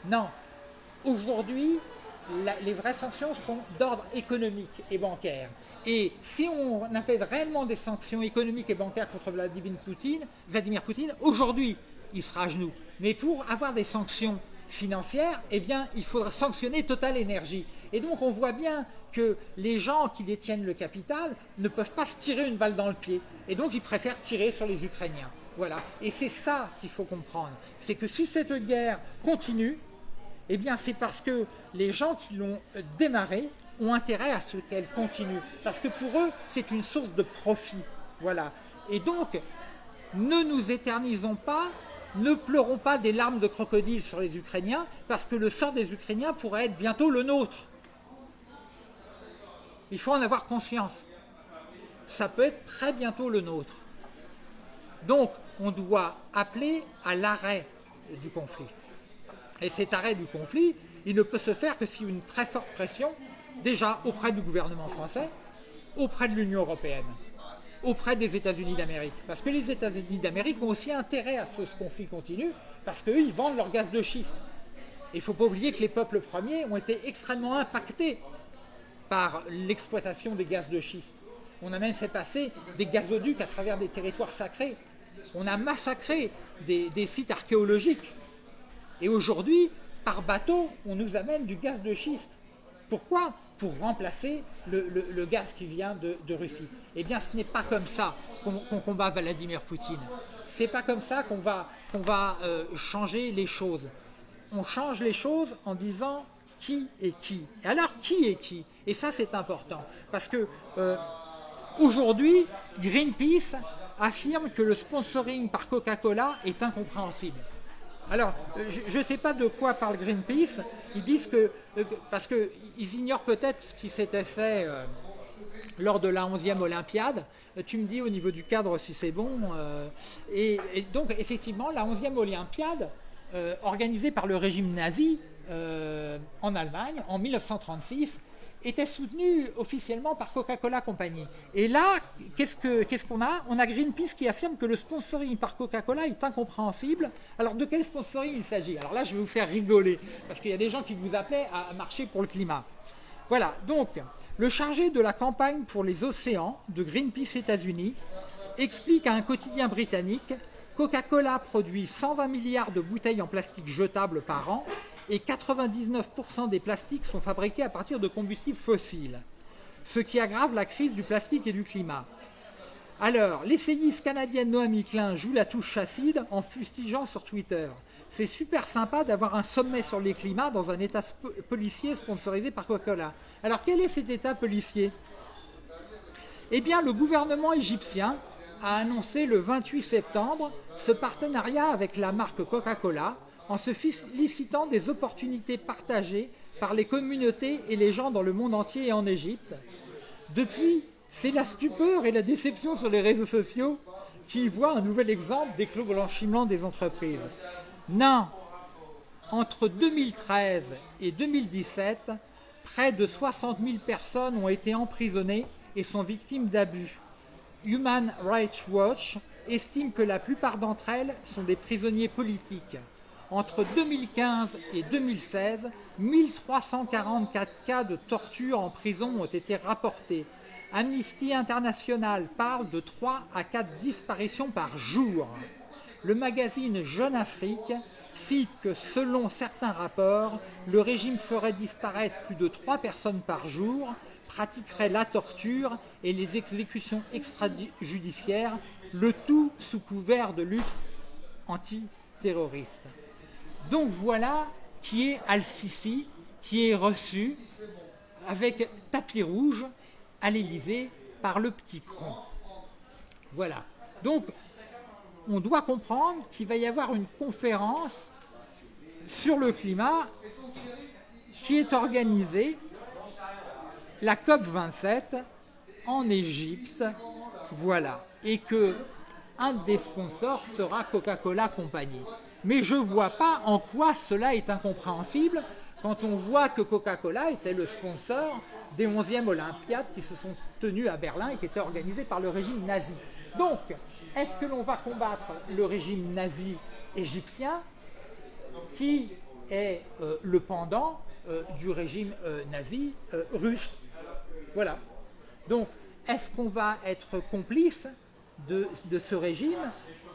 Non. Aujourd'hui, les vraies sanctions sont d'ordre économique et bancaire. Et si on avait réellement des sanctions économiques et bancaires contre Vladimir Poutine, Vladimir Poutine aujourd'hui, il sera à genoux. Mais pour avoir des sanctions financières, eh bien, il faudra sanctionner Total Energy. Et donc, on voit bien que les gens qui détiennent le capital ne peuvent pas se tirer une balle dans le pied. Et donc, ils préfèrent tirer sur les Ukrainiens. Voilà. Et c'est ça qu'il faut comprendre. C'est que si cette guerre continue, eh bien, c'est parce que les gens qui l'ont démarrée ont intérêt à ce qu'elle continue. Parce que pour eux, c'est une source de profit. Voilà. Et donc, ne nous éternisons pas, ne pleurons pas des larmes de crocodile sur les Ukrainiens, parce que le sort des Ukrainiens pourrait être bientôt le nôtre. Il faut en avoir conscience. Ça peut être très bientôt le nôtre. Donc, on doit appeler à l'arrêt du conflit. Et cet arrêt du conflit, il ne peut se faire que si une très forte pression déjà auprès du gouvernement français, auprès de l'Union européenne, auprès des États-Unis d'Amérique. Parce que les États-Unis d'Amérique ont aussi intérêt à ce conflit continue, parce qu'eux, ils vendent leur gaz de schiste. Il ne faut pas oublier que les peuples premiers ont été extrêmement impactés par l'exploitation des gaz de schiste. On a même fait passer des gazoducs à travers des territoires sacrés. On a massacré des, sites archéologiques. Et aujourd'hui, par bateau, on nous amène du gaz de schiste. Pourquoi? Pour remplacer le, gaz qui vient de, Russie. Eh bien, ce n'est pas comme ça qu'on combat Vladimir Poutine. C'est pas comme ça qu'on va, va euh, changer les choses. On change les choses en disant qui est qui. Et alors, qui est qui? Et ça, c'est important. Parce que euh, aujourd'hui, Greenpeace affirme que le sponsoring par Coca-Cola est incompréhensible. Alors, euh, je ne sais pas de quoi parle Greenpeace. Ils disent que, euh, parce qu'ils ignorent peut-être ce qui s'était fait lors de la 11e Olympiade. Tu me dis au niveau du cadre si c'est bon. et, donc, effectivement, la 11e Olympiade, organisée par le régime nazi en Allemagne en 1936, était soutenu officiellement par Coca-Cola Company. Et là, qu'est-ce qu'on a? On a Greenpeace qui affirme que le sponsoring par Coca-Cola est incompréhensible. Alors de quel sponsoring il s'agit? Alors là, je vais vous faire rigoler, parce qu'il y a des gens qui vous appelaient à marcher pour le climat. Voilà, donc, le chargé de la campagne pour les océans de Greenpeace États-Unis explique à un quotidien britannique Coca-Cola produit 120 milliards de bouteilles en plastique jetables par an et 99% des plastiques sont fabriqués à partir de combustibles fossiles, ce qui aggrave la crise du plastique et du climat. Alors, l'essayiste canadienne Noémie Klein joue la touche chassid en fustigeant sur Twitter. C'est super sympa d'avoir un sommet sur les climats dans un état policier sponsorisé par Coca-Cola. Alors, quel est cet état policier? Eh bien, le gouvernement égyptien a annoncé le 28 septembre ce partenariat avec la marque Coca-Cola en se félicitant des opportunités partagées par les communautés et les gens dans le monde entier et en Égypte. Depuis, c'est la stupeur et la déception sur les réseaux sociaux qui voient un nouvel exemple des clos blanchiments des entreprises. Non Entre 2013 et 2017, près de 60 000 personnes ont été emprisonnées et sont victimes d'abus. Human Rights Watch estime que la plupart d'entre elles sont des prisonniers politiques. Entre 2015 et 2016, 1344 cas de torture en prison ont été rapportés. Amnesty International parle de 3 à 4 disparitions par jour. Le magazine Jeune Afrique cite que selon certains rapports, le régime ferait disparaître plus de 3 personnes par jour, pratiquerait la torture et les exécutions extrajudiciaires, le tout sous couvert de lutte antiterroriste. Donc voilà qui est Al-Sisi, qui est reçu avec tapis rouge à l'Élysée par le petit cron. Voilà. Donc, on doit comprendre qu'il va y avoir une conférence sur le climat qui est organisée, la COP 27, en Égypte, voilà, et que un des sponsors sera Coca-Cola Company. Mais je ne vois pas en quoi cela est incompréhensible quand on voit que Coca-Cola était le sponsor des 11e Olympiades qui se sont tenues à Berlin et qui étaient organisées par le régime nazi. Donc, est-ce que l'on va combattre le régime nazi égyptien qui est euh, le pendant euh, du régime euh, nazi russe? Voilà. Donc, est-ce qu'on va être complice de, ce régime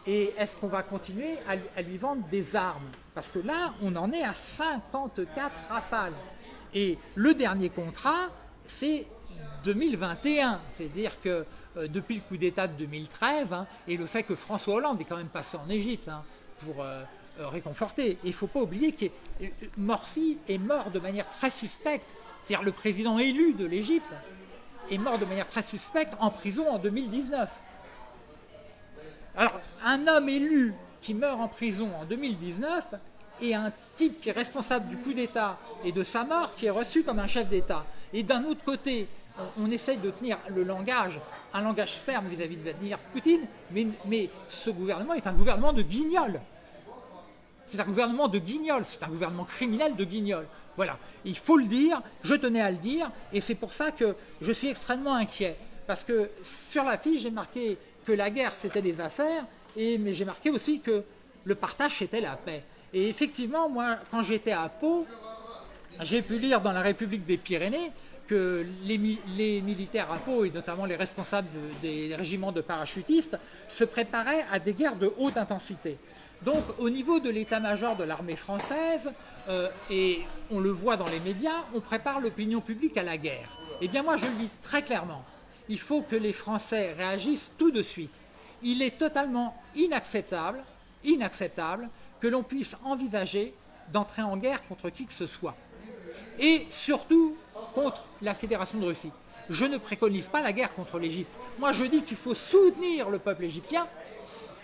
et est-ce qu'on va continuer à, lui vendre des armes? Parce que là, on en est à 54 rafales. Et le dernier contrat, c'est 2021. C'est-à-dire que euh, depuis le coup d'État de 2013, hein, et le fait que François Hollande est quand même passé en Égypte hein, pour euh, euh, réconforter. il ne faut pas oublier que Morsi est mort de manière très suspecte. C'est-à-dire le président élu de l'Égypte est mort de manière très suspecte en prison en 2019. Alors, un homme élu qui meurt en prison en 2019 et un type qui est responsable du coup d'État et de sa mort qui est reçu comme un chef d'État. Et d'un autre côté, on, essaye de tenir le langage, un langage ferme vis-à-vis de Vladimir Poutine, mais, ce gouvernement est un gouvernement de guignol. C'est un gouvernement de guignol, c'est un gouvernement criminel de guignol. Voilà, il faut le dire, je tenais à le dire, et c'est pour ça que je suis extrêmement inquiet. Parce que sur la fiche, j'ai marqué la guerre c'était des affaires, et, mais j'ai marqué aussi que le partage c'était la paix. Et effectivement, moi, quand j'étais à Pau, j'ai pu lire dans la République des Pyrénées que les, militaires à Pau, et notamment les responsables des régiments de parachutistes, se préparaient à des guerres de haute intensité. Donc au niveau de l'état-major de l'armée française, euh, et on le voit dans les médias, on prépare l'opinion publique à la guerre. Eh bien moi je le dis très clairement, il faut que les Français réagissent tout de suite. Il est totalement inacceptable, que l'on puisse envisager d'entrer en guerre contre qui que ce soit. Et surtout contre la Fédération de Russie. Je ne préconise pas la guerre contre l'Égypte. Moi je dis qu'il faut soutenir le peuple égyptien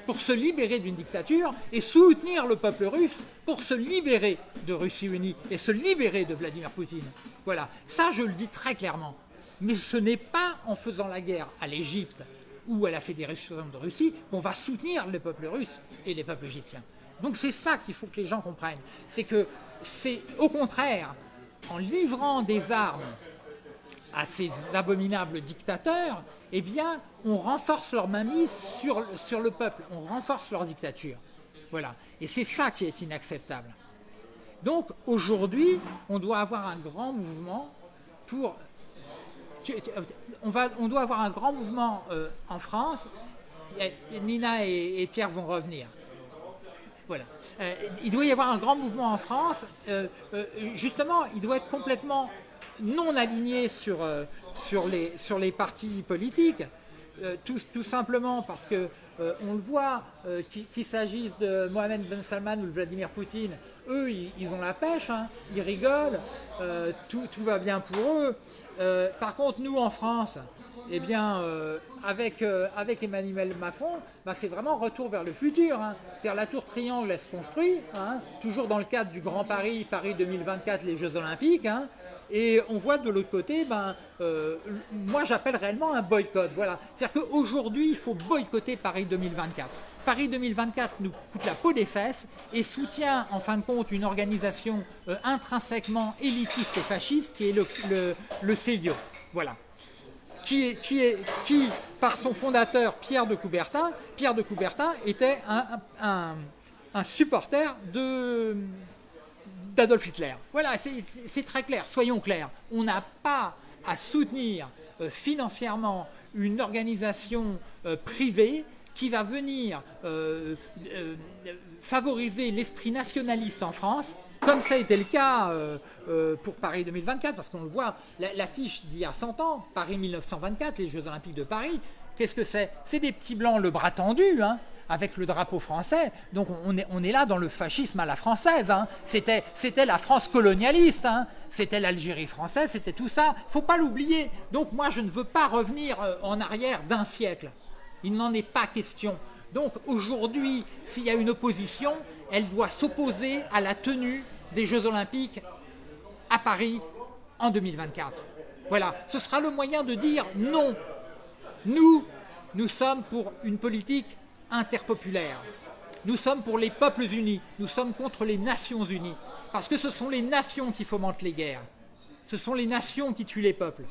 pour se libérer d'une dictature et soutenir le peuple russe pour se libérer de Russie unie et se libérer de Vladimir Poutine. Voilà, ça je le dis très clairement. Mais ce n'est pas en faisant la guerre à l'Égypte ou à la Fédération de Russie qu'on va soutenir le peuple russe et les peuples égyptiens. Donc c'est ça qu'il faut que les gens comprennent. C'est que c'est au contraire en livrant des armes à ces abominables dictateurs, eh bien, on renforce leur mainmise sur, sur le peuple, on renforce leur dictature. Voilà. Et c'est ça qui est inacceptable. Donc, aujourd'hui, on doit avoir un grand mouvement pour on, va, on doit avoir un grand mouvement euh, en France. Nina et, Pierre vont revenir. Voilà. Euh, il doit y avoir un grand mouvement en France. Euh, justement, il doit être complètement non aligné sur, les, partis politiques. Tout, simplement parce que on le voit, qu'il s'agisse de Mohamed Ben Salman ou de Vladimir Poutine, eux, ils, ont la pêche, hein. ils rigolent, tout, va bien pour eux. Euh, par contre, nous en France, eh bien, euh, avec, euh, avec Emmanuel Macron, bah, c'est vraiment retour vers le futur. Hein. C'est-à-dire la tour triangle, elle se construit, hein, toujours dans le cadre du Grand Paris, Paris 2024, les Jeux Olympiques. Hein. et on voit de l'autre côté, ben, moi j'appelle réellement un boycott. Voilà. C'est-à-dire qu'aujourd'hui, il faut boycotter Paris 2024. Paris 2024 nous coûte la peau des fesses et soutient en fin de compte une organisation euh, intrinsèquement élitiste et fasciste qui est le, le, CELIO. Voilà. Qui, est, qui, par son fondateur Pierre de Coubertin, Pierre de Coubertin était un, supporter d'Adolf Hitler. Voilà, c'est très clair, soyons clairs. On n'a pas à soutenir euh, financièrement une organisation euh, privée qui va venir euh, euh, favoriser l'esprit nationaliste en France, comme ça a été le cas euh, pour Paris 2024, parce qu'on le voit, la- l'affiche d'il y a 100 ans, Paris 1924, les Jeux Olympiques de Paris, qu'est-ce que c'est? C'est des petits blancs le bras tendu, hein, avec le drapeau français. Donc on est, on est là dans le fascisme à la française. hein. C'était la France colonialiste, hein. c'était l'Algérie française, c'était tout ça. faut pas l'oublier. Donc moi je ne veux pas revenir en arrière d'un siècle. Il n'en est pas question. Donc aujourd'hui, s'il y a une opposition, elle doit s'opposer à la tenue des Jeux Olympiques à Paris en 2024. Voilà, ce sera le moyen de dire non. Nous, nous sommes pour une politique interpopulaire. Nous sommes pour les peuples unis. Nous sommes contre les Nations unies. Parce que ce sont les nations qui fomentent les guerres. Ce sont les nations qui tuent les peuples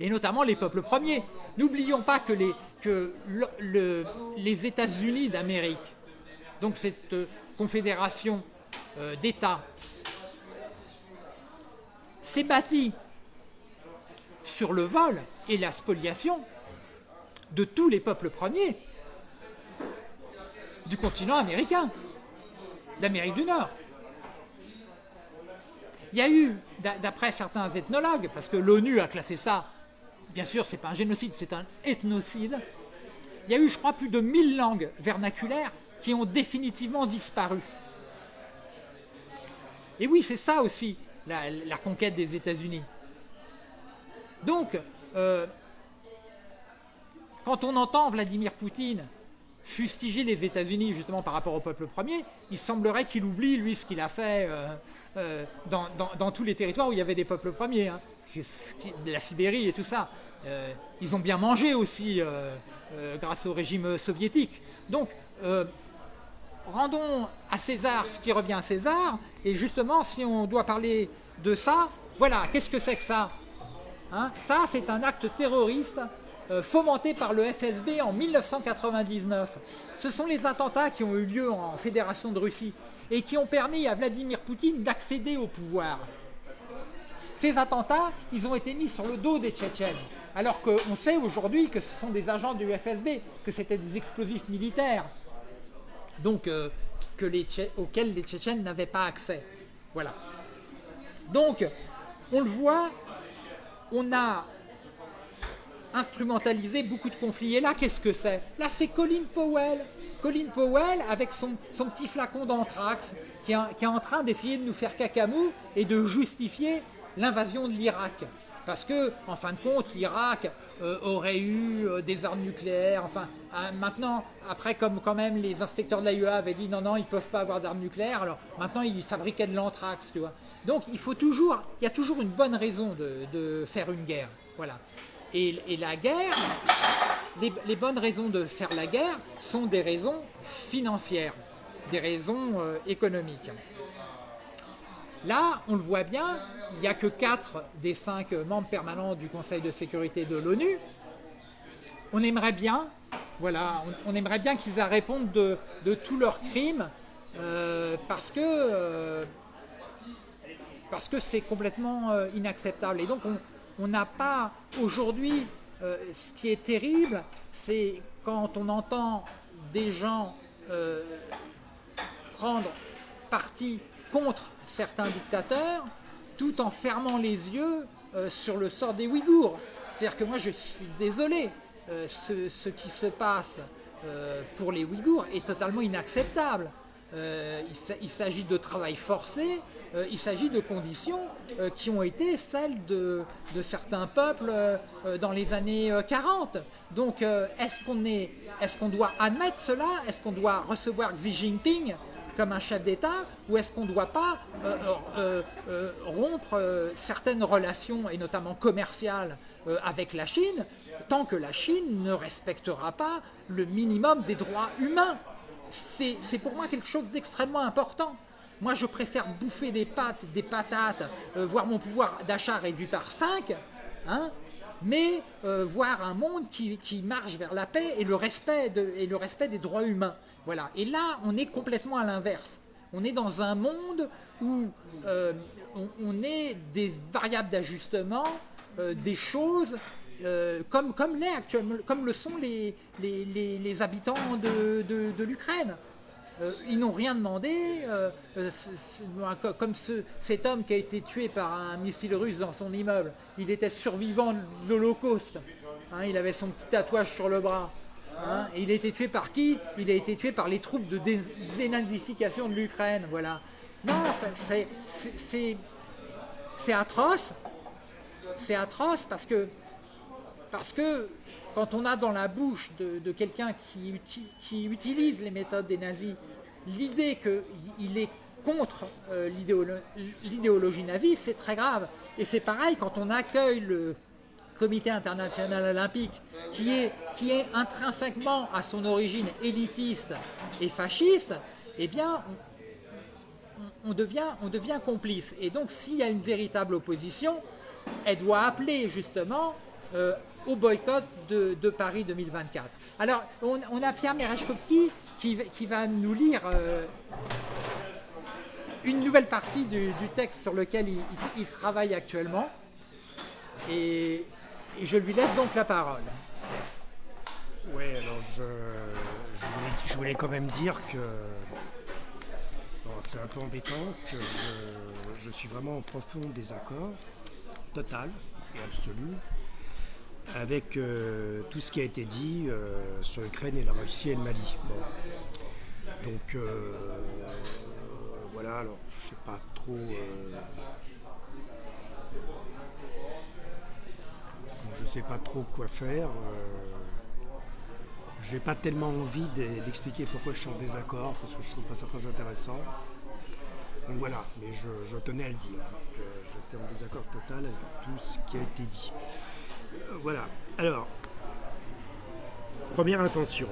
et notamment les peuples premiers. N'oublions pas que les, États-Unis d'Amérique, donc cette euh, confédération euh, d'États, s'est bâtie sur le vol et la spoliation de tous les peuples premiers du continent américain, d'Amérique du Nord. Il y a eu, d'a- d'après certains ethnologues, parce que l'ONU a classé ça, bien sûr, c'est pas un génocide, c'est un ethnocide. Il y a eu, je crois, plus de 1000 langues vernaculaires qui ont définitivement disparu. Et oui, c'est ça aussi, la, conquête des États-Unis. Donc, euh, quand on entend Vladimir Poutine fustiger les États-Unis justement par rapport au peuple premier, il semblerait qu'il oublie, lui, ce qu'il a fait euh, euh, dans, tous les territoires où il y avait des peuples premiers, hein, la Sibérie et tout ça. Euh, ils ont bien mangé aussi euh, euh, grâce au régime soviétique. Donc, rendons à César ce qui revient à César, et justement, si on doit parler de ça, voilà, qu'est-ce que c'est que ça Hein, ça, c'est un acte terroriste fomenté par le FSB en 1999. Ce sont les attentats qui ont eu lieu en Fédération de Russie et qui ont permis à Vladimir Poutine d'accéder au pouvoir. Ces attentats, ils ont été mis sur le dos des Tchétchènes. Alors qu'on sait aujourd'hui que ce sont des agents du FSB, que c'était des explosifs militaires donc, euh, auxquels les Tchétchènes n'avaient pas accès. Voilà. Donc, on le voit, on a instrumentalisé beaucoup de conflits. Et là, qu'est-ce que c'est? Là, c'est Colin Powell. Colin Powell avec son, petit flacon d'anthrax qui, qui est en train d'essayer de nous faire cacamou et de justifier l'invasion de l'Irak. Parce que, en fin de compte, l'Irak euh, aurait eu euh, des armes nucléaires. Enfin, euh, maintenant, après, comme quand même les inspecteurs de l'AIEA avaient dit non, non, ils ne peuvent pas avoir d'armes nucléaires, alors maintenant ils fabriquaient de l'anthrax, tu vois. Donc, il faut toujours, il y a toujours une bonne raison de, faire une guerre. Voilà. Et, la guerre, les, les bonnes raisons de faire la guerre sont des raisons financières, des raisons euh, économiques. Là, on le voit bien, il n'y a que 4 des 5 membres permanents du Conseil de sécurité de l'ONU. On aimerait bien, qu'ils répondent de, tous leurs crimes, euh, parce que euh, parce que c'est complètement euh, inacceptable. Et donc on n'a pas aujourd'hui, ce qui est terrible, c'est quand on entend des gens prendre parti contre certains dictateurs tout en fermant les yeux euh, sur le sort des Ouïghours. C'est-à-dire que moi je suis désolé, euh, ce, qui se passe euh, pour les Ouïghours est totalement inacceptable. Il sa- il s'agit de travail forcé, il s'agit de conditions qui ont été celles de, certains peuples dans les années euh, 40. Donc est-ce qu'on est, est-ce qu'on doit admettre cela? Est-ce qu'on doit recevoir Xi Jinping comme un chef d'État ou est-ce qu'on ne doit pas euh, euh, euh, rompre certaines relations, et notamment commerciales, avec la Chine, tant que la Chine ne respectera pas le minimum des droits humains? C'est pour moi quelque chose d'extrêmement important. Moi, je préfère bouffer des pâtes, des patates, voir mon pouvoir d'achat réduit par 5, hein, mais voir un monde qui, marche vers la paix et le respect des droits humains. Voilà. Et là, on est complètement à l'inverse. On est dans un monde où euh, on, est des variables d'ajustement, euh, des choses euh, comme, comme, comme le sont les, les, les- habitants de, de- l'Ukraine. Euh, ils n'ont rien demandé, comme ce- cet homme qui a été tué par un missile russe dans son immeuble. Il était survivant de l'Holocauste. Hein, il avait son petit tatouage sur le bras. Hein, il a été tué par qui Il a été tué par les troupes de dé- dénazification de l'Ukraine. Voilà. Non, c'est- atroce. C'est atroce parce que quand on a dans la bouche de, quelqu'un qui, uti- qui utilise les méthodes des nazis l'idée qu'il est contre euh, l'idéolo- l'idéologie nazie, c'est très grave. Et c'est pareil quand on accueille le comité international olympique, qui est, qui est intrinsèquement à son origine élitiste et fasciste, eh bien, on, devient, on devient complice. Et donc, s'il y a une véritable opposition, elle doit appeler justement euh, au boycott de, de Paris 2024. Alors, on, a Pierre Merechkovski qui, qui va nous lire euh, une nouvelle partie du, du texte sur lequel il, il- il travaille actuellement. Et, et je lui laisse donc la parole. Oui, alors je, je, voulais, quand même dire que bon, c'est un peu embêtant, que je, suis vraiment en profond désaccord, total et absolu, avec euh, tout ce qui a été dit euh, sur l'Ukraine et la Russie et le Mali. Bon. Donc euh, voilà, alors je sais pas trop. Je sais pas trop quoi faire. euh, j'ai pas tellement envie d'e- d'expliquer pourquoi je suis en désaccord, parce que je trouve pas ça très intéressant. Donc voilà, mais je, je tenais à le dire, hein, j'étais en désaccord total avec tout ce qui a été dit. Euh, Voilà, alors, première intention.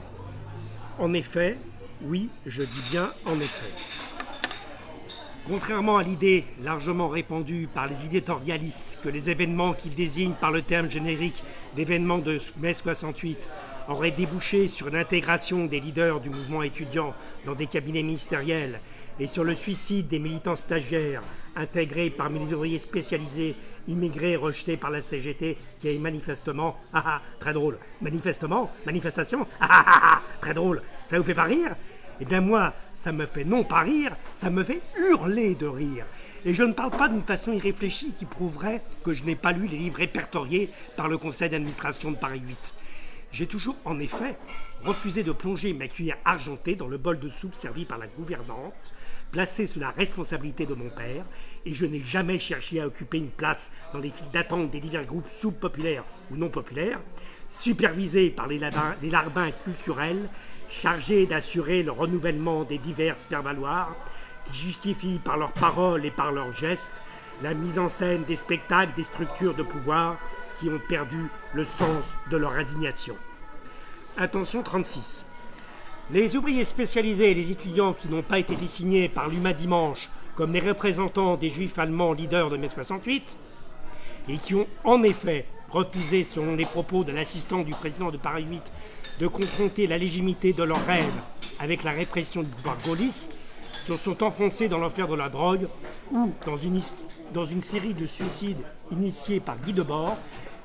En effet, oui, je dis bien en effet. Contrairement à l'idée largement répandue par les éditorialistes que les événements qu'ils désignent par le terme générique d'événements de mai 68 auraient débouché sur l'intégration des leaders du mouvement étudiant dans des cabinets ministériels et sur le suicide des militants stagiaires intégrés parmi les ouvriers spécialisés immigrés rejetés par la CGT qui est manifestement, ah ah, très drôle, manifestement, manifestation, ah ah ah, ah, très drôle, ça vous fait pas rire? Eh bien moi, ça me fait non pas rire, ça me fait hurler de rire. Et je ne parle pas d'une façon irréfléchie qui prouverait que je n'ai pas lu les livres répertoriés par le conseil d'administration de Paris 8. J'ai toujours, en effet, refusé de plonger ma cuillère argentée dans le bol de soupe servi par la gouvernante, placée sous la responsabilité de mon père, et je n'ai jamais cherché à occuper une place dans les files d'attente des divers groupes soupes populaires ou non populaires, supervisés par les, les larbins culturels, chargés d'assurer le renouvellement des divers faire-valoir, qui justifient par leurs paroles et par leurs gestes la mise en scène des spectacles des structures de pouvoir qui ont perdu le sens de leur indignation. Attention 36. Les ouvriers spécialisés et les étudiants qui n'ont pas été désignés par l'UMA dimanche comme les représentants des juifs allemands leaders de mai 68 et qui ont en effet refusé, selon les propos de l'assistant du président de Paris 8, de confronter la légitimité de leurs rêves avec la répression du pouvoir gaulliste, se sont enfoncés dans l'enfer de la drogue ou dans une, série de suicides initiés par Guy Debord,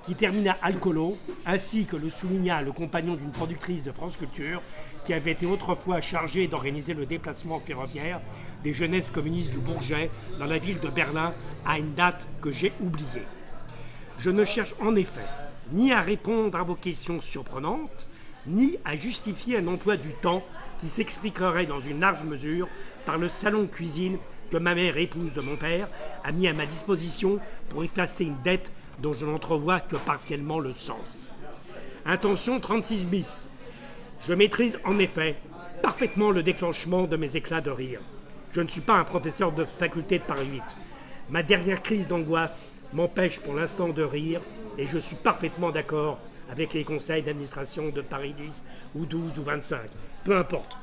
qui termina alcoolo, ainsi que le souligna le compagnon d'une productrice de France Culture, qui avait été autrefois chargé d'organiser le déplacement ferroviaire des jeunesses communistes du Bourget dans la ville de Berlin à une date que j'ai oubliée. Je ne cherche en effet ni à répondre à vos questions surprenantes, ni à justifier un emploi du temps qui s'expliquerait dans une large mesure par le salon cuisine que ma mère, épouse de mon père, a mis à ma disposition pour effacer une dette dont je n'entrevois que partiellement le sens. Intention 36 bis. Je maîtrise en effet parfaitement le déclenchement de mes éclats de rire. Je ne suis pas un professeur de faculté de Paris 8. Ma dernière crise d'angoisse m'empêche pour l'instant de rire et je suis parfaitement d'accord avec les conseils d'administration de Paris 10 ou 12 ou 25. Peu importe.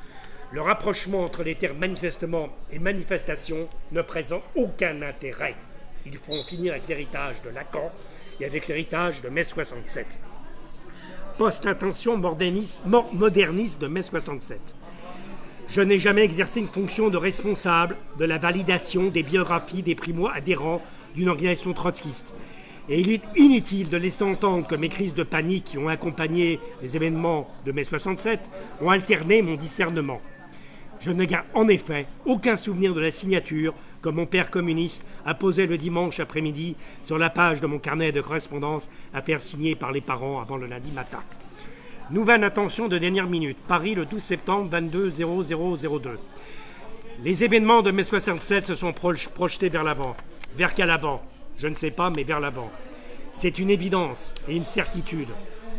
Le rapprochement entre les termes manifestement et manifestation ne présente aucun intérêt. Il faut finir avec l'héritage de Lacan et avec l'héritage de mai 67. Post-intention moderniste de mai 67. Je n'ai jamais exercé une fonction de responsable de la validation des biographies des primo-adhérents d'une organisation trotskiste. Et il est inutile de laisser entendre que mes crises de panique qui ont accompagné les événements de mai 67 ont alterné mon discernement. Je ne garde en effet aucun souvenir de la signature que mon père communiste a posée le dimanche après-midi sur la page de mon carnet de correspondance à faire signer par les parents avant le lundi matin. Nouvelle intention de dernière minute. Paris le 12 septembre 22 0002. Les événements de mai 67 se sont projetés vers l'avant. Vers quel avant Je ne sais pas, mais vers l'avant. C'est une évidence et une certitude.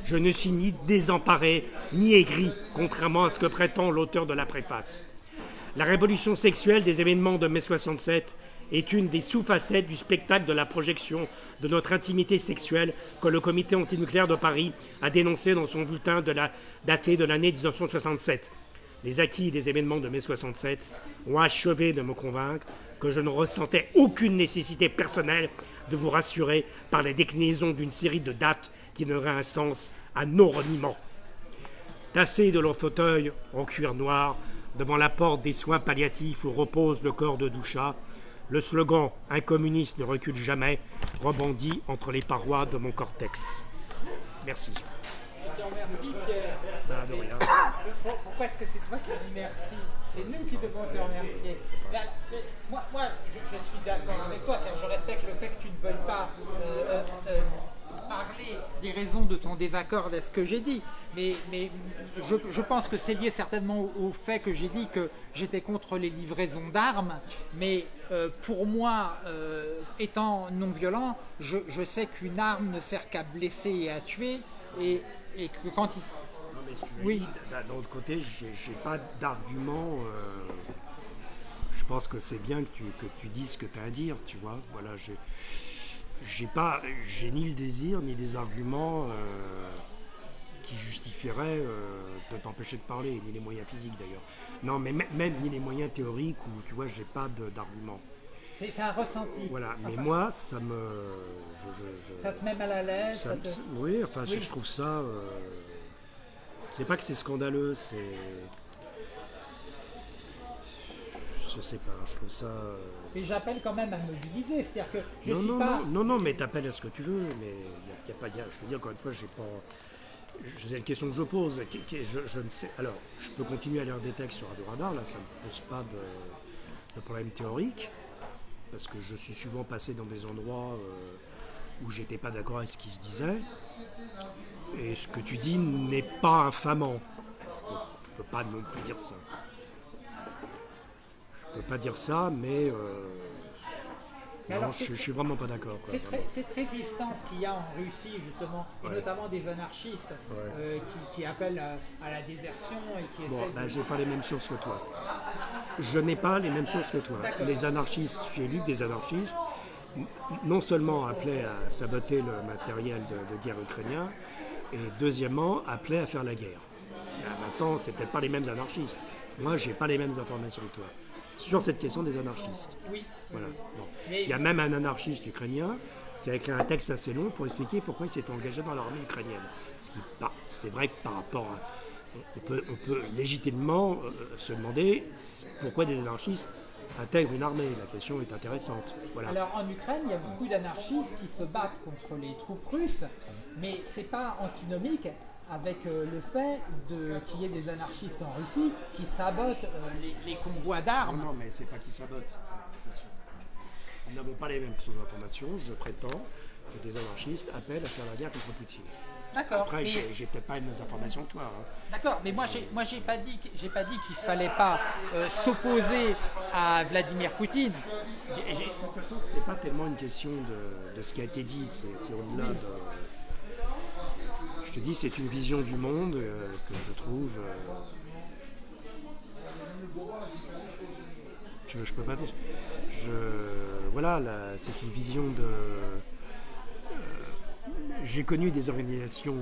Je ne suis ni désemparé ni aigri, contrairement à ce que prétend l'auteur de la préface. La révolution sexuelle des événements de mai 67 est une des sous-facettes du spectacle de la projection de notre intimité sexuelle que le comité antinucléaire de Paris a dénoncé dans son bulletin daté de l'année 1967. Les acquis des événements de mai 67 ont achevé de me convaincre que je ne ressentais aucune nécessité personnelle de vous rassurer par les déclinaisons d'une série de dates qui n'auraient un sens à nos reniements. Tassés de leur fauteuil en cuir noir, devant la porte des soins palliatifs où repose le corps de Doucha, le slogan Un communiste ne recule jamais rebondit entre les parois de mon cortex. Merci. Je te remercie, Pierre. De rien. Pourquoi est-ce que c'est toi qui dis merci? C'est nous qui devons te remercier. Mais, moi, moi je, je suis d'accord avec toi. Veuilles pas euh, euh, euh, parler des raisons de ton désaccord avec ce que j'ai dit, mais, mais je, je, pense que c'est lié certainement au, au fait que j'ai dit que j'étais contre les livraisons d'armes, mais euh, pour moi, euh, étant non violent, je, je sais qu'une arme ne sert qu'à blesser et à tuer, et, et que quand il... Non, mais si tu Oui. d'un autre côté, j'ai j'ai pas d'argument. euh, je pense que c'est bien que tu, que tu dises ce que tu as à dire, tu vois. Voilà, j'ai j'ai pas, j'ai ni le désir ni des arguments euh, qui justifieraient euh, de t'empêcher de parler, ni les moyens physiques d'ailleurs. Non, mais mê- même ni les moyens théoriques où tu vois, j'ai pas de- d'argument. C'est un ressenti. Voilà, mais Enfin, moi, ça me, je- je- je- Ça te met mal à l'aise te- Oui, enfin, je- Oui. je trouve ça. euh, c'est pas que c'est scandaleux, c'est. Je sais pas, je trouve ça. Et j'appelle quand même à mobiliser, c'est-à-dire que je non, suis non, pas... non, non, mais t'appelles à ce que tu veux, mais il y a, pas. y a- je te dis encore une fois, j'ai pas. C'est une question que je pose. qui- qui- je, je ne sais. Alors, je peux continuer à lire des textes sur Radio Radar, là, ça ne me pose pas de, de problème théorique, parce que je suis souvent passé dans des endroits euh, où j'étais pas d'accord avec ce qui se disait. Et ce que tu dis n'est pas infamant. Je peux pas non plus dire ça. Je peux pas dire ça, mais. euh, Mais non, alors, je, je suis vraiment pas d'accord. Cette, ré- cette résistance qu'il y a en Russie, justement, et notamment des anarchistes euh, qui, qui appellent à, à la désertion et qui Bon, essaient ben, de... j'ai pas les mêmes sources que toi. Je n'ai pas les mêmes sources que toi. Les anarchistes, j'ai lu des anarchistes, non seulement appelaient à saboter le matériel de, de guerre ukrainien, et deuxièmement, appelaient à faire la guerre. Ben, maintenant, c'est peut-être pas les mêmes anarchistes. Moi, j'ai pas les mêmes informations que toi. Sur cette question des anarchistes. Oui, Voilà. oui. Bon. Mais- Il y a même un anarchiste ukrainien qui a écrit un texte assez long pour expliquer pourquoi il s'est engagé dans l'armée ukrainienne. Ce qui, c'est vrai que par rapport à. On peut, on peut légitimement euh, se demander pourquoi des anarchistes intègrent une armée. La question est intéressante. Voilà. Alors en Ukraine, il y a beaucoup d'anarchistes qui se battent contre les troupes russes, mais c'est pas antinomique avec euh, le fait qu'il y ait des anarchistes en Russie qui sabotent euh, les, les convois d'armes. non, mais c'est pas qui sabote. Nous n'avons pas les mêmes sources d'informations. Je prétends que des anarchistes appellent à faire la guerre contre Poutine. D'accord. Après, mais- j'ai, peut-être pas les mêmes informations que toi. hein. D'accord, mais moi j'ai moi j'ai pas dit j'ai pas dit qu'il fallait pas euh, s'opposer à Vladimir Poutine. De toute façon, c'est pas tellement une question de, de ce qui a été dit, c'est, c'est au-delà de. Je te dis, c'est une vision du monde euh, que je trouve. euh, je, je peux pas. Je, voilà, là, c'est une vision de. euh, j'ai connu des organisations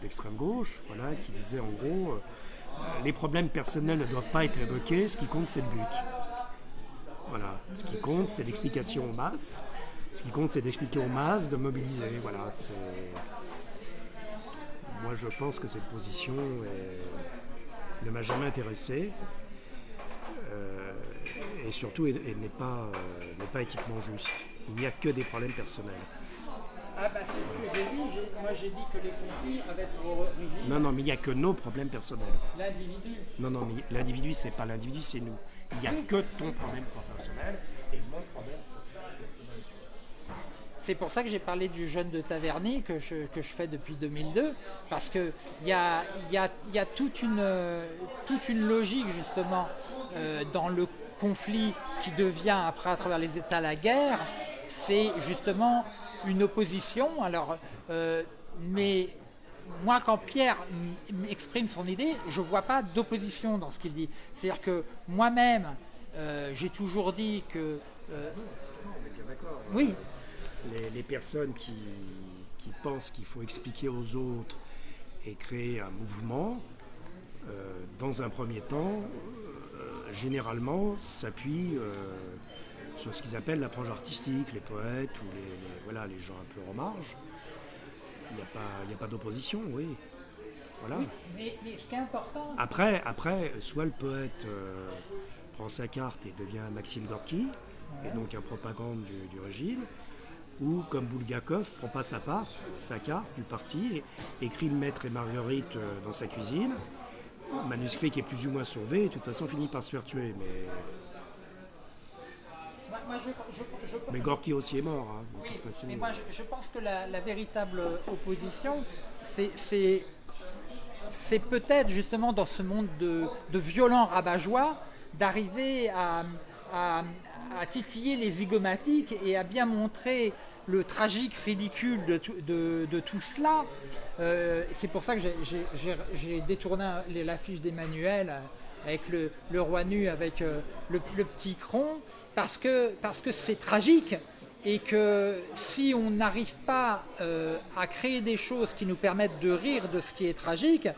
d'extrême gauche, voilà, qui disaient en gros, les problèmes personnels ne doivent pas être évoqués, ce qui compte c'est le but. Voilà. Ce qui compte, c'est l'explication en masse. Ce qui compte, c'est d'expliquer aux masses, de mobiliser. Voilà. Moi, je pense que cette position est- ne m'a jamais intéressé. Euh, et surtout, elle, elle n'est pas, euh, pas éthiquement juste. Il n'y a que des problèmes personnels. Ah bah c'est ce que j'ai dit, moi j'ai dit que les conflits avaient pour origine Non, non, mais il n'y a que nos problèmes personnels. l'individu. Non, non, mais l'individu, c'est pas l'individu, c'est nous. Il n'y a que ton problème personnel et mon problème personnel. C'est pour ça que j'ai parlé du jeûne de Taverny que je, fais depuis 2002, parce qu'il y a, y a, toute, une, logique justement euh, dans le conflit qui devient après à travers les États la guerre, c'est justement une opposition. Alors, euh, mais moi, quand Pierre exprime son idée, je ne vois pas d'opposition dans ce qu'il dit. C'est-à-dire que moi-même, euh, j'ai toujours dit que... oui, Les, les personnes qui, qui pensent qu'il faut expliquer aux autres et créer un mouvement, euh, dans un premier temps, euh, généralement s'appuient euh, sur ce qu'ils appellent l'approche artistique, les poètes ou les, les- voilà, les gens un peu en marge. Il n'y a pas, il y a pas d'opposition, oui. Voilà. mais, mais ce qui est important, Après, après, soit le poète prend sa carte et devient Maxime Gorky, et donc un propagande du, du régime, ou comme Bulgakov, prend pas sa part, sa carte du parti, écrit le maître et Marguerite euh, dans sa cuisine, manuscrit qui est plus ou moins sauvé, et de toute façon finit par se faire tuer. Mais, moi, moi, je, je- je- mais Gorky aussi est mort. hein, Oui, façon. mais moi je, pense que la, la véritable opposition, c'est- peut-être justement dans ce monde de, de violents rabat-joie d'arriver à, à- à titiller les zygomatiques et à bien montrer le tragique ridicule de tout, cela. Euh, c'est pour ça que j'ai- détourné l'affiche d'Emmanuel avec le, roi nu avec euh, le, petit cron parce que parce que c'est tragique et que si on n'arrive pas euh, à créer des choses qui nous permettent de rire de ce qui est tragique,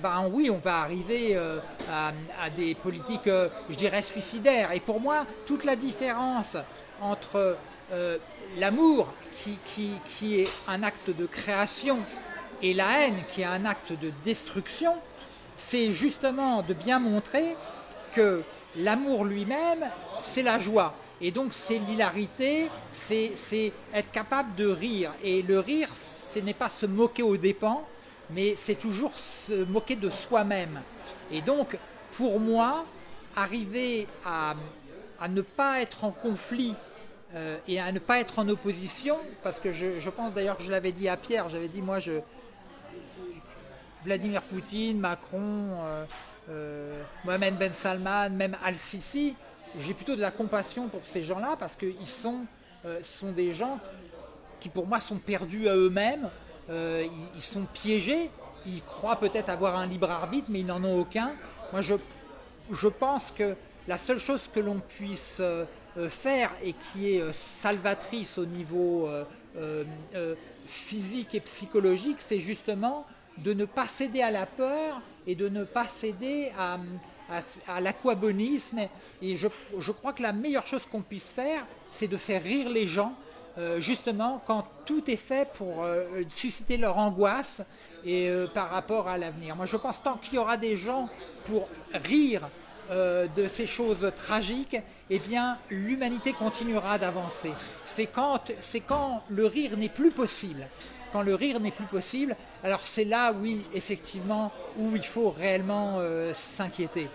ben oui, on va arriver euh, à, des politiques, euh, je dirais, suicidaires. Et pour moi, toute la différence entre euh, l'amour, qui, qui- qui est un acte de création, et la haine, qui est un acte de destruction, c'est justement de bien montrer que l'amour lui-même, c'est la joie. Et donc c'est l'hilarité, c'est être capable de rire. Et le rire, ce n'est pas se moquer aux dépens, mais c'est toujours se moquer de soi-même. Et donc, pour moi, arriver à, ne pas être en conflit euh, et à ne pas être en opposition, parce que je, je pense d'ailleurs que je l'avais dit à Pierre, j'avais dit moi je, Vladimir Poutine, Macron, euh, euh, Mohamed Ben Salman, même Al-Sisi, j'ai plutôt de la compassion pour ces gens-là parce qu'ils sont, euh, sont des gens qui pour moi sont perdus à eux-mêmes, euh, ils, sont piégés, ils croient peut-être avoir un libre arbitre mais ils n'en ont aucun. Moi je, je pense que la seule chose que l'on puisse euh, euh, faire et qui est salvatrice au niveau physique et psychologique, c'est justement de ne pas céder à la peur et de ne pas céder à, à- à l'aquabonisme. Et je, je crois que la meilleure chose qu'on puisse faire, c'est de faire rire les gens, euh, justement quand tout est fait pour euh, susciter leur angoisse et euh, par rapport à l'avenir. Moi, je pense tant qu'il y aura des gens pour rire de ces choses tragiques, eh bien, l'humanité continuera d'avancer. C'est quand, quand le rire n'est plus possible. Quand le rire n'est plus possible, alors c'est là, oui, effectivement, où il faut réellement s'inquiéter.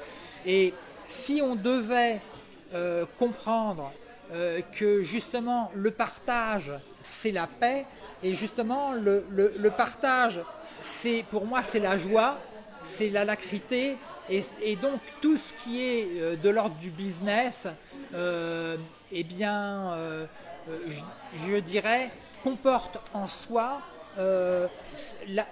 Et si on devait comprendre euh, que justement le partage, c'est la paix, et justement le, le- partage, c'est pour moi, c'est la joie, c'est la lacrité, et, et donc tout ce qui est euh, de l'ordre du business, euh, eh bien, je, dirais, comporte en soi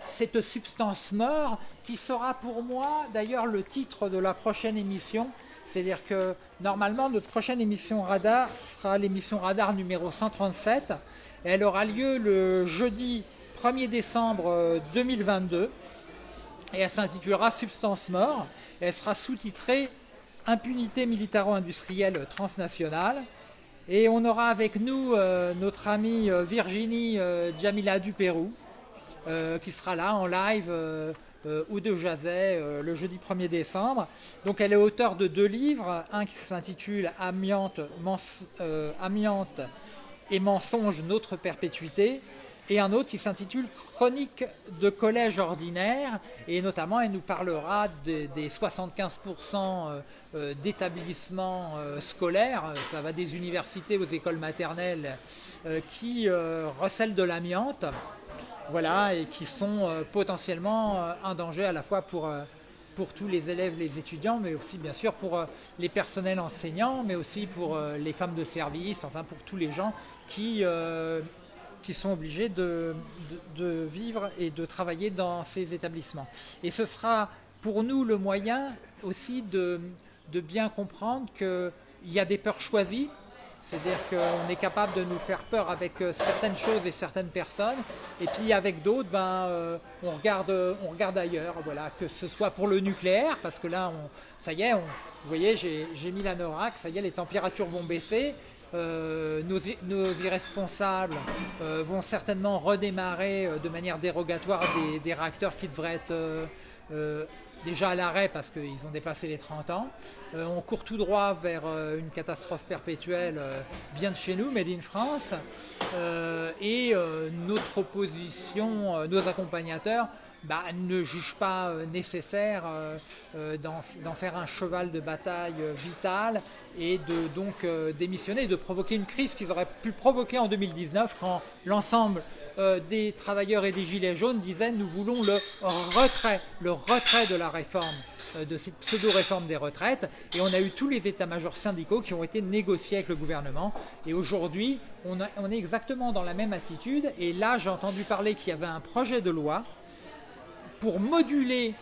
cette substance mort qui sera pour moi d'ailleurs le titre de la prochaine émission. C'est-à-dire que normalement notre prochaine émission Radar sera l'émission Radar numéro 137. Et elle aura lieu le jeudi 1er décembre euh, 2022 et elle s'intitulera Substance mort elle sera sous-titrée Impunité militaro-industrielle transnationale. Et on aura avec nous euh, notre amie euh, Virginie euh, Jamila du Pérou, euh, qui sera là en live euh, ou de Jazet euh, le jeudi 1er décembre. Donc elle est auteure de deux livres, un qui s'intitule Amiante, euh, et mensonge, notre perpétuité, et un autre qui s'intitule Chronique de collège ordinaire, et notamment elle nous parlera des, des 75% euh, euh, d'établissements scolaires, ça va des universités aux écoles maternelles, qui recèlent de l'amiante, voilà, et qui sont euh, potentiellement euh, un danger à la fois pour, euh, pour tous les élèves, les étudiants, mais aussi bien sûr pour les personnels enseignants, mais aussi pour les femmes de service, enfin pour tous les gens qui, sont obligés de vivre et de travailler dans ces établissements. Et ce sera pour nous le moyen aussi de, de bien comprendre qu'il y a des peurs choisies, c'est-à-dire qu'on est capable de nous faire peur avec euh, certaines choses et certaines personnes, et puis avec d'autres, ben, euh, on, regarde, on regarde ailleurs, voilà, que ce soit pour le nucléaire, parce que là, ça y est, vous voyez, j'ai mis la NORAC, ça y est, les températures vont baisser, euh, nos, irresponsables euh, vont certainement redémarrer euh, de manière dérogatoire des, réacteurs qui devraient être euh, euh, déjà à l'arrêt parce qu'ils ont dépassé les 30 ans. Euh, on court tout droit vers euh, une catastrophe perpétuelle euh, bien de chez nous, Made in France. Et notre opposition, nos accompagnateurs, bah, ne jugent pas nécessaire d'en faire un cheval de bataille vital et de donc démissionner, de provoquer une crise qu'ils auraient pu provoquer en 2019 quand l'ensemble euh, des travailleurs et des gilets jaunes disaient nous voulons le retrait, le retrait de la réforme euh, de cette pseudo-réforme des retraites. Et on a eu tous les états-majors syndicaux qui ont été négociés avec le gouvernement. Et aujourd'hui on, est exactement dans la même attitude. Et là j'ai entendu parler qu'il y avait un projet de loi pour moduler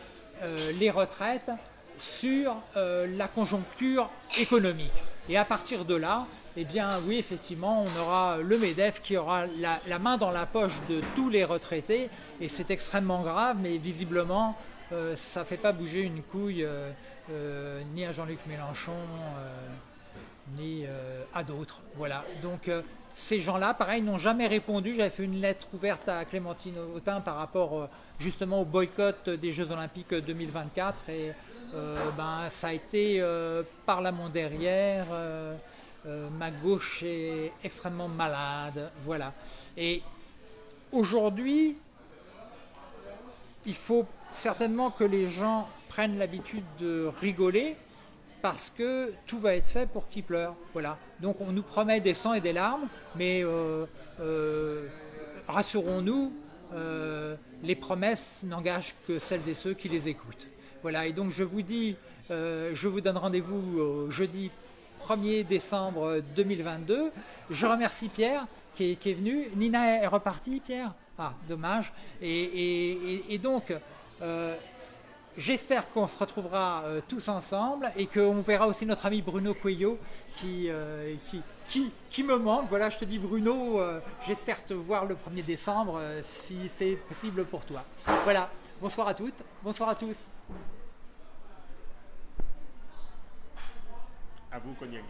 euh, les retraites sur la conjoncture économique. Et à partir de là, eh bien oui, effectivement, on aura le MEDEF qui aura la, main dans la poche de tous les retraités, et c'est extrêmement grave, mais visiblement, euh, ça ne fait pas bouger une couille euh, euh, ni à Jean-Luc Mélenchon, ni à d'autres. Voilà. Donc ces gens-là, pareil, n'ont jamais répondu. J'avais fait une lettre ouverte à Clémentine Autain par rapport justement au boycott des Jeux Olympiques 2024 et ben, ça a été euh, par la main derrière. euh, euh, ma gauche est extrêmement malade. Voilà. Et aujourd'hui, il faut certainement que les gens prennent l'habitude de rigoler parce que tout va être fait pour qu'ils pleurent. Voilà. Donc on nous promet des sangs et des larmes, mais euh, euh, rassurons-nous, euh, les promesses n'engagent que celles et ceux qui les écoutent. Voilà. Et donc je vous dis, euh, je vous donne rendez-vous au jeudi 1er décembre 2022. Je remercie Pierre qui est, venu. Nina est repartie, Pierre Ah, dommage. Et, donc, euh, j'espère qu'on se retrouvera euh, tous ensemble et qu'on verra aussi notre ami Bruno Cuello qui, qui, qui, qui me manque. Voilà, je te dis Bruno, j'espère te voir le 1er décembre si c'est possible pour toi. Voilà, bonsoir à toutes, bonsoir à tous. À vous, Cognac.